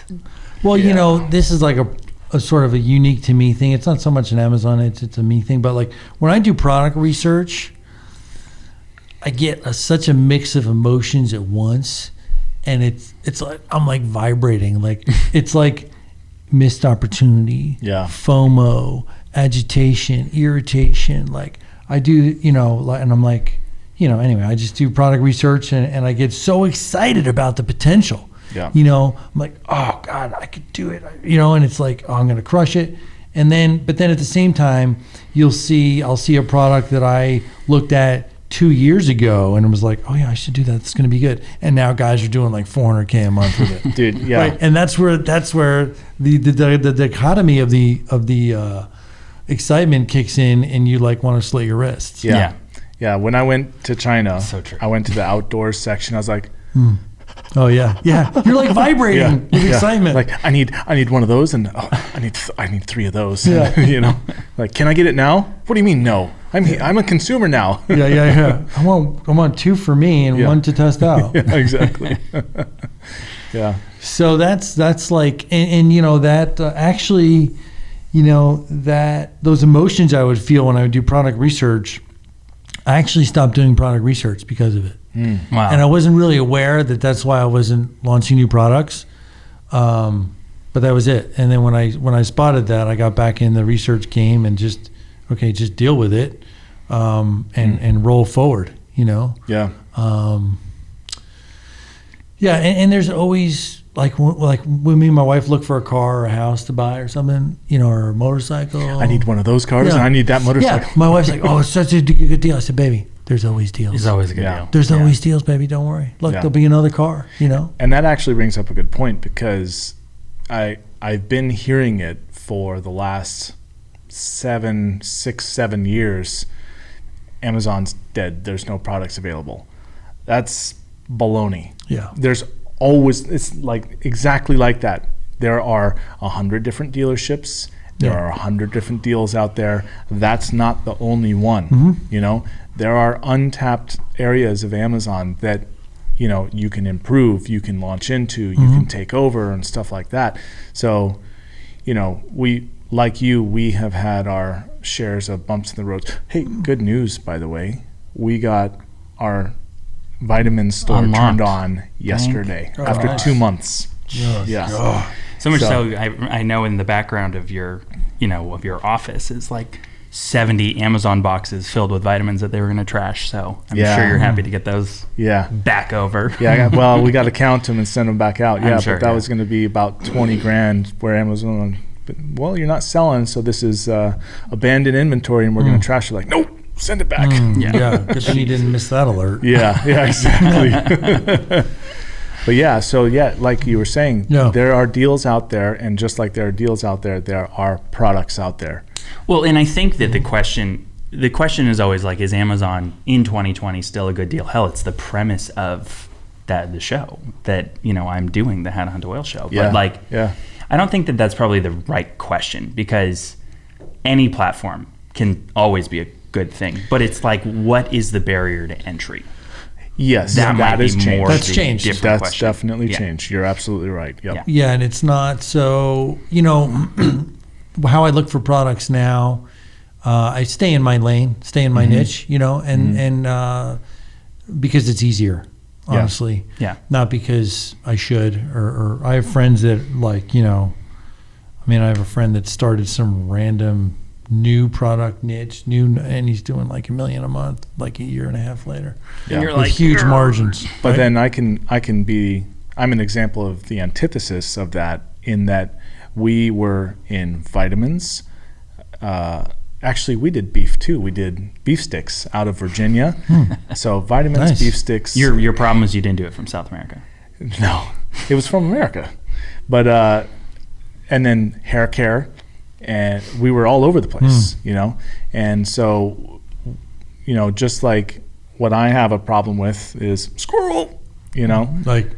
well, Yeah. you know, this is like a, a sort of a unique to me thing. It's not so much an Amazon; it's it's a me thing. But like when I do product research, I get a, such a mix of emotions at once, and it's it's like I'm like vibrating. Like it's like missed opportunity, Yeah. FOMO, agitation, irritation. Like I do, you know, like, and I'm like, you know, anyway, I just do product research, and, and I get so excited about the potential. Yeah. You know, I'm like, oh God, I could do it. You know, and it's like, oh, I'm gonna crush it. And then, but then at the same time, you'll see, I'll see a product that I looked at two years ago, and it was like, oh yeah, I should do that. It's gonna be good. And now guys are doing like 400k a month with it. dude. Yeah, Right, and that's where that's where the the, the, the dichotomy of the of the uh, excitement kicks in, and you like want to slit your wrists. yeah, Yeah. yeah, When I went to China, So true. I went to the outdoors section. I was like, Oh yeah, yeah. You're like vibrating yeah, with yeah. excitement. Like, I need, I need one of those, and oh, I need, I need three of those. Yeah. you know, like, can I get it now? What do you mean no? I'm, he- I'm a consumer now. yeah, yeah, yeah. I want I want two for me and Yeah. one to test out. yeah, exactly. yeah, So that's that's like, and, and you know that uh, actually, you know that those emotions I would feel when I would do product research, I actually stopped doing product research because of it. Wow. and I wasn't really aware that that's why I wasn't launching new products. Um, but that was it. And then when I when I spotted that, I got back in the research game and just okay, just deal with it um, and and roll forward. You know. yeah, Um, yeah, and, and there's always like like when me and my wife look for a car or a house to buy or something, you know, or a motorcycle. I need one of those cars, Yeah. and I need that motorcycle. Yeah, my wife's like, "Oh, it's such a good deal." I said, "Baby, there's always deals. It's always a good Yeah. deal. There's Yeah. always deals, baby. Don't worry. Look, Yeah. there'll be another car. You know." And that actually brings up a good point because I I've been hearing it for the last seven, six, seven years. Amazon's dead. There's no products available. That's baloney. Yeah. There's always it's like exactly like that. There are a hundred different dealerships. There Yeah. are a hundred different deals out there. That's not the only one. Mm-hmm. You know, there are untapped areas of Amazon that you know you can improve, you can launch into, you Mm-hmm. can take over, and stuff like that. So, you know, we like you, we have had our shares of bumps in the road. Hey, good news, by the way, we got our vitamin store Unlocked. turned on yesterday Oh, after nice. two months. Yeah. So much So- so, I, I know in the background of your, you know, of your office is like 70 Amazon boxes filled with vitamins that they were going to trash. So I'm Yeah. sure you're happy to get those Yeah. back over. Yeah, I got, well, we got to count them and send them back out. I'm Yeah, sure, but that yeah. was going to be about 20 grand where Amazon, but, well, you're not selling, so this is uh, abandoned inventory and we're going to trash it. Like, nope, send it back. Yeah. Yeah. Good thing you didn't miss that alert. Yeah, yeah, exactly. but yeah, so yeah, like you were saying, Yeah. there are deals out there, and just like there are deals out there, there are products out there. Well, and I think that the question the question is always like, is Amazon in 2020 still a good deal? Hell, it's the premise of that the show that you know I'm doing the How to Hunt Oil show. Yeah, But like, yeah. I don't think that that's probably the right question because any platform can always be a good thing. But it's like, what is the barrier to entry? Yes, That might be changed. more That's the changed. That's question. definitely Yeah. changed. You're absolutely right. Yep. Yeah. Yeah, and it's not so. You know, how I look for products now. Uh, I stay in my lane, stay in my Mm-hmm. niche. You know, and and uh, because it's easier, honestly. Yeah. Not because I should, or, or I have friends that like you know. I mean, I have a friend that started some random new product niche, new, and he's doing like a million a month, like a year and a half later, Yeah. you're with like, huge "Grr." margins. But right? then I can I can be I'm an example of the antithesis of that in that we were in vitamins. Uh, actually, we did beef too. We did beef sticks out of Virginia. So vitamins, Nice. beef sticks. Your your problem is you didn't do it from South America. no, it was from America, but uh, and then hair care, and we were all over the place, you know. And so, you know, just like what I have a problem with is squirrel, you know. like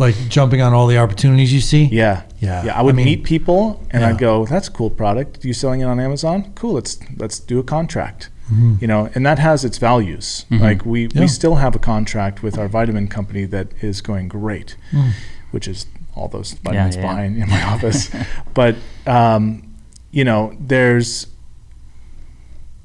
like jumping on all the opportunities you see. Yeah. Yeah. Yeah. I would I mean- meet people and Yeah. I'd go, that's a cool product. You selling it on Amazon? Cool. Let's let's do a contract. Mm-hmm. You know, and that has its values. Like we, Yeah. we still have a contract with our vitamin company that is going great, Mm. which is all those vitamins yeah, yeah. behind in my office. but um, you know, there's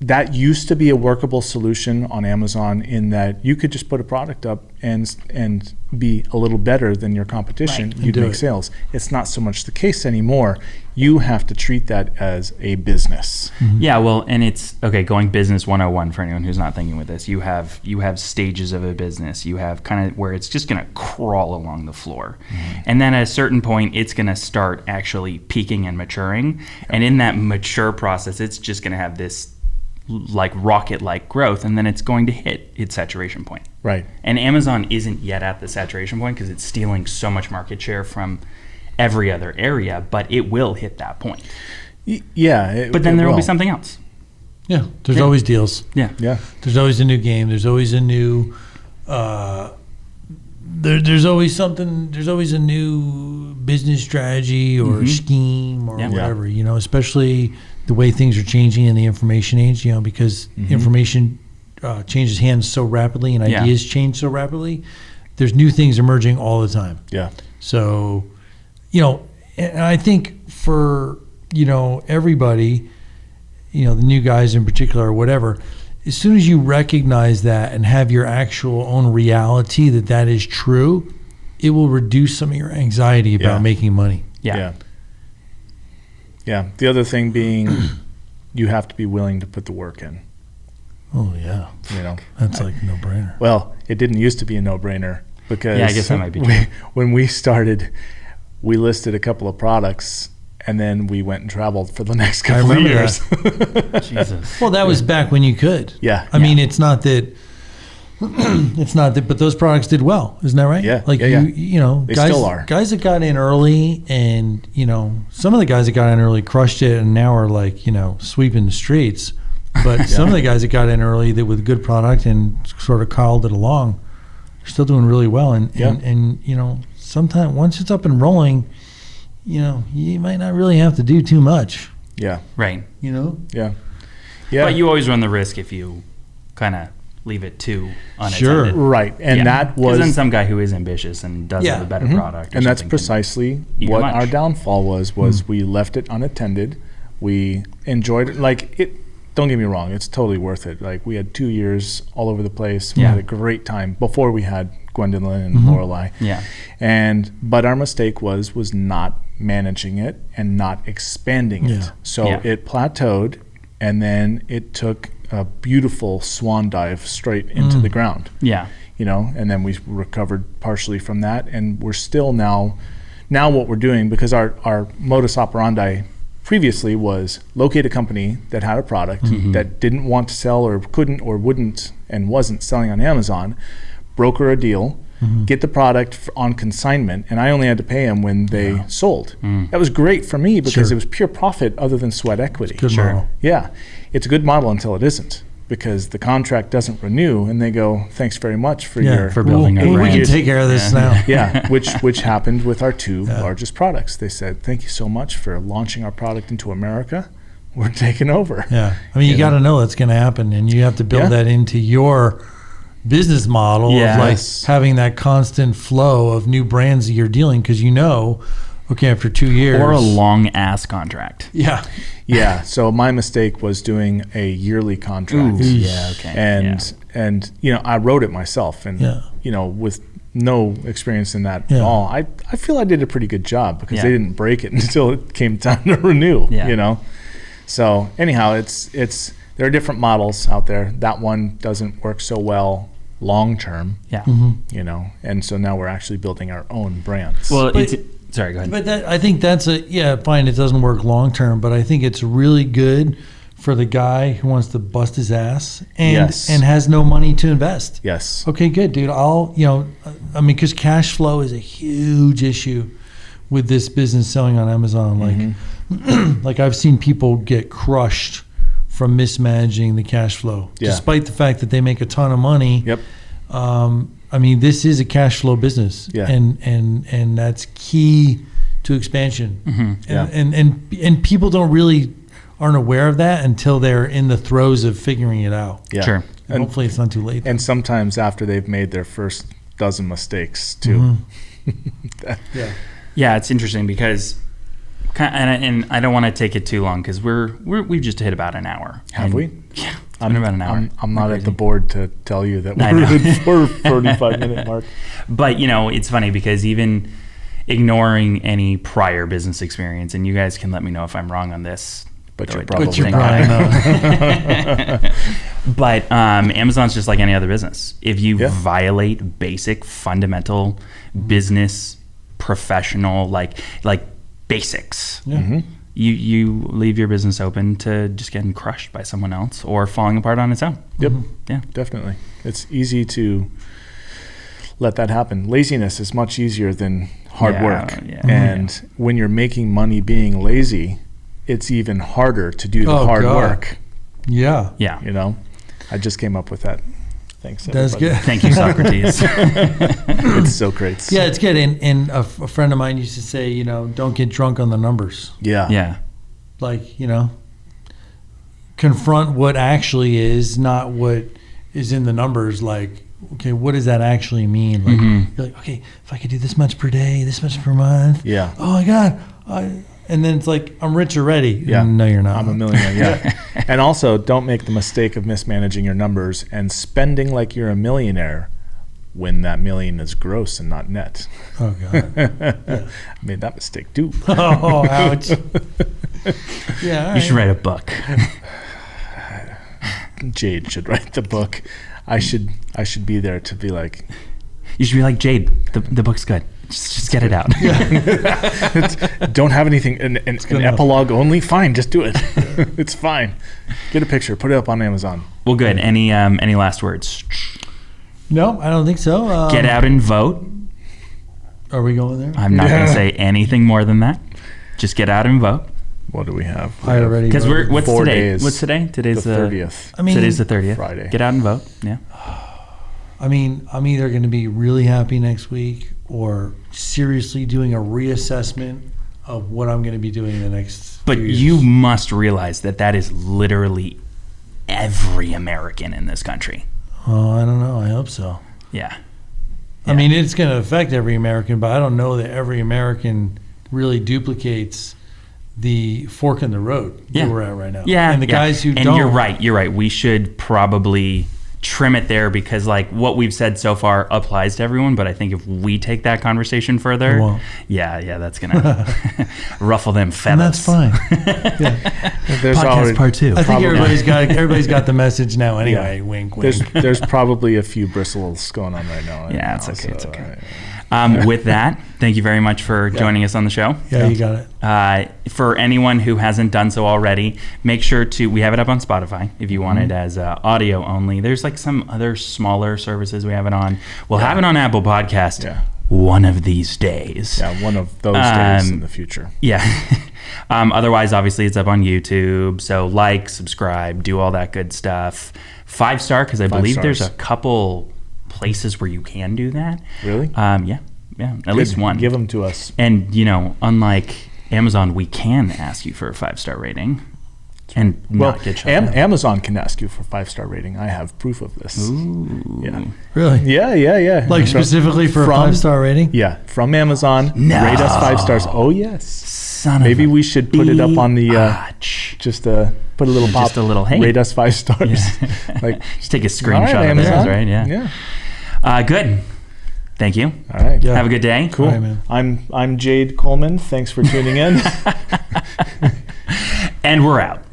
that used to be a workable solution on Amazon in that you could just put a product up and and be a little better than your competition. Right. You'd make it. sales. It's not so much the case anymore. You have to treat that as a business. Mm-hmm. Yeah, well, and it's okay. Going business 101 for anyone who's not thinking with this, you have you have stages of a business. You have kind of where it's just going to crawl along the floor, mm-hmm. and then at a certain point, it's going to start actually peaking and maturing. And in that mature process, it's just going to have this like rocket like growth, and then it's going to hit its saturation point. Right. And Amazon isn't yet at the saturation point because it's stealing so much market share from every other area, but it will hit that point. Y- yeah. it- But then it there will be something else. Yeah, there's Yeah. always deals. Yeah. Yeah. There's always a new game. There's always a new. Uh, there, there's always something. There's always a new business strategy or Mhm. scheme or Yeah. whatever. You know, especially the way things are changing in the information age. You know, because information uh, changes hands so rapidly and Yeah. ideas change so rapidly. There's new things emerging all the time. Yeah. So, you know, and I think for, you know, everybody, you know, the new guys in particular or whatever, as soon as you recognize that and have your actual own reality that that is true, it will reduce some of your anxiety about Yeah. making money. Yeah. Yeah. Yeah. The other thing being, you have to be willing to put the work in. Oh, yeah. You know. That's like no brainer. Well, it didn't used to be a no-brainer because Yeah, I guess that might be we- when we started, we listed a couple of products and then we went and traveled for the next couple of years. Jesus. Well, that was back when you could. yeah. I mean, it's not that. it's not that, but those products did well, isn't that right? Yeah, Like yeah, you, yeah. you know, They guys, still are. guys that got in early, and you know, some of the guys that got in early crushed it, and now are like, you know, sweeping the streets. But some of the guys that got in early, that with good product and sort of called it along, are still doing really well. And Yeah. and, and you know, sometimes once it's up and rolling, you know, you might not really have to do too much. yeah. Right. You know. Yeah. Yeah. But you always run the risk if you kind of leave it too unattended. Sure. right. And Yeah. was then some guy who is ambitious and does Yeah. have a better Mhm. product. and that's precisely what your our downfall was was Hmm. we left it unattended we enjoyed it like it don't get me wrong it's totally worth it like we had two years all over the place we Yeah. had a great time before we had gwendolyn and Mhm. lorelei Yeah. and but our mistake was was not managing it and not expanding Yeah. it so Yeah. it plateaued and then it took a beautiful swan dive straight into Mm. the ground Yeah. you know, and then we recovered partially from that, and we're still now, now what we're doing because our our modus operandi previously was locate a company that had a product Mhm. that didn't want to sell or couldn't or wouldn't and wasn't selling on Amazon, broker a deal, Mm-hmm. get the product on consignment, and I only had to pay them when they Yeah. sold. Mm. That was great for me because Sure. it was pure profit other than sweat equity. Good Sure. model. Yeah, it's a good model until it isn't, because the contract doesn't renew, and they go, "Thanks very much for Yeah, your For building Well, a we can take care of this Yeah. now. yeah." Which which happened with our two Yeah. largest products. They said, "Thank you so much for launching our product into America. We're taking over." Yeah, I mean, you You got to know? know that's going to happen, and you have to build Yeah. that into your business model of like having that constant flow of new brands that you're dealing because you know, okay, after two years Or a long ass contract. yeah, yeah. So my mistake was doing a yearly contract. Ooh, yeah, okay. and and you know I wrote it myself, and Yeah. you know with no experience in that Yeah. at all, I I feel I did a pretty good job because Yeah. they didn't break it until it came time to renew. Yeah. You know, so anyhow, it's it's there are different models out there. That one doesn't work so well long term. Yeah. Mm-hmm. You know, and so now we're actually building our own brands. Well, But- it's, sorry, go ahead. But that, I think that's a yeah, fine. It doesn't work long term, but I think it's really good for the guy who wants to bust his ass and Yes. and has no money to invest. yes. Okay, good, dude. I'll, you know, I mean, because cash flow is a huge issue with this business selling on Amazon. Like, Mm-hmm. like I've seen people get crushed from mismanaging the cash flow, Yeah. despite the fact that they make a ton of money. Yep. Um, I mean, this is a cash flow business, Yeah. and and and that's key to expansion. And, Yeah. and and and people don't really aren't aware of that until they're in the throes of figuring it out. Yeah. Sure. And And, hopefully, it's not too late. and sometimes after they've made their first dozen mistakes too. Mm-hmm. yeah. Yeah, it's interesting because, ki- and I, and I don't want to take it too long because we're, we're we've just hit about an hour. Have we? Yeah, been about an hour. I'm, I'm not We're at the board to tell you that we're at for 45 minute mark. But you know, it's funny because even ignoring any prior business experience, and you guys can let me know if I'm wrong on this. But you're probably But you're not. But um, Amazon's just like any other business. If you Yeah. violate basic, fundamental business, professional, like like basics, Yeah. Mm-hmm. you you leave your business open to just getting crushed by someone else or falling apart on its own. Yep. Yeah. Definitely. It's easy to let that happen. Laziness is much easier than hard Yeah, work. yeah. And when you're making money being lazy, it's even harder to do the Oh, hard God. work. Yeah. Yeah. You know, I just came up with that. Thanks. That's everybody. good. Thank you, Socrates. it's so great. Yeah, it's good. And, and a, f- a friend of mine used to say, you know, don't get drunk on the numbers. Yeah. yeah. Like, you know, confront what actually is, not what is in the numbers. Like, okay, what does that actually mean? Like, Mhm. you're like, okay, if I could do this much per day, this much per month. Yeah. Oh my God. I, and then it's like, I'm rich already. Yeah. No, you're not. I'm a millionaire. Yeah. and also, don't make the mistake of mismanaging your numbers and spending like you're a millionaire when that million is gross and not net. Oh, God. I made that mistake too. oh, ouch. Yeah. all You should write a book. Jade should write the book. I should I should be there to be like, You should be like Jade. The, the book's good. Just, just get it out. don't have anything an, an, an epilogue only. Fine, just do it. it's fine. Get a picture, put it up on Amazon. Well, good. Any um, any last words? No, I don't think so. Um, Get out and vote. Are we going there? I'm not going to say anything more than that. Just get out and vote. What do we have? We I have already Because we're what's Four today? days. What's today? Today's the thirtieth. I mean, Today's the thirtieth. Friday. Get out and vote. Yeah. I mean, I'm either going to be really happy next week or seriously doing a reassessment of what I'm going to be doing in the next. But you must realize that that is literally every American in this country. Oh, I don't know. I hope so. Yeah. I mean, it's going to affect every American, but I don't know that every American really duplicates the fork in the road Yeah. that we're at right now. Yeah. and the yeah. guys who and don't. you're right. You're right. We should probably trim it there because like what we've said so far applies to everyone but i think if we take that conversation further It yeah yeah that's gonna ruffle them feathers And that's fine. yeah. There's podcast already, part two I think Probably. everybody's got everybody's got the message now anyway. Yeah. Wink, wink. There's there's probably a few bristles going on right now. Yeah, it's now, okay, it's so, okay. uh, um, with that thank you very much for joining us on the show yeah, you got it. Uh, for anyone who hasn't done so already, make sure to. We have it up on Spotify if you want it as uh, audio only. There's like some other smaller services we have it on. We'll have it on Apple Podcast Yeah. one of these days. yeah, one of those days Um, in the future. Yeah. um, otherwise, obviously, it's up on YouTube. So like, subscribe, do all that good stuff. Five star because I Five believe there's a couple places where you can do that. Really? Um, yeah, yeah, at least one. Give them to us. And you know, unlike Amazon, we can ask you for a five star rating and Well, not get shut Am- Amazon can ask you for five star rating. I have proof of this. Ooh. Yeah. Really? Yeah, yeah, yeah. Like From- specifically for a five star rating? Yeah, from Amazon. No. Rate us five stars. Oh yes. Son Maybe of a we should put it up on the uh, just uh, put a little pop. Just a little, hey. Rate us five stars. Yeah. like Just take a all right, screenshot of this, right? Yeah. Yeah. Uh, good. Thank you. All right. Yeah. Have a good day. Cool. All right, man. I'm I'm Jade Coleman. Thanks for tuning in. And we're out. yeah.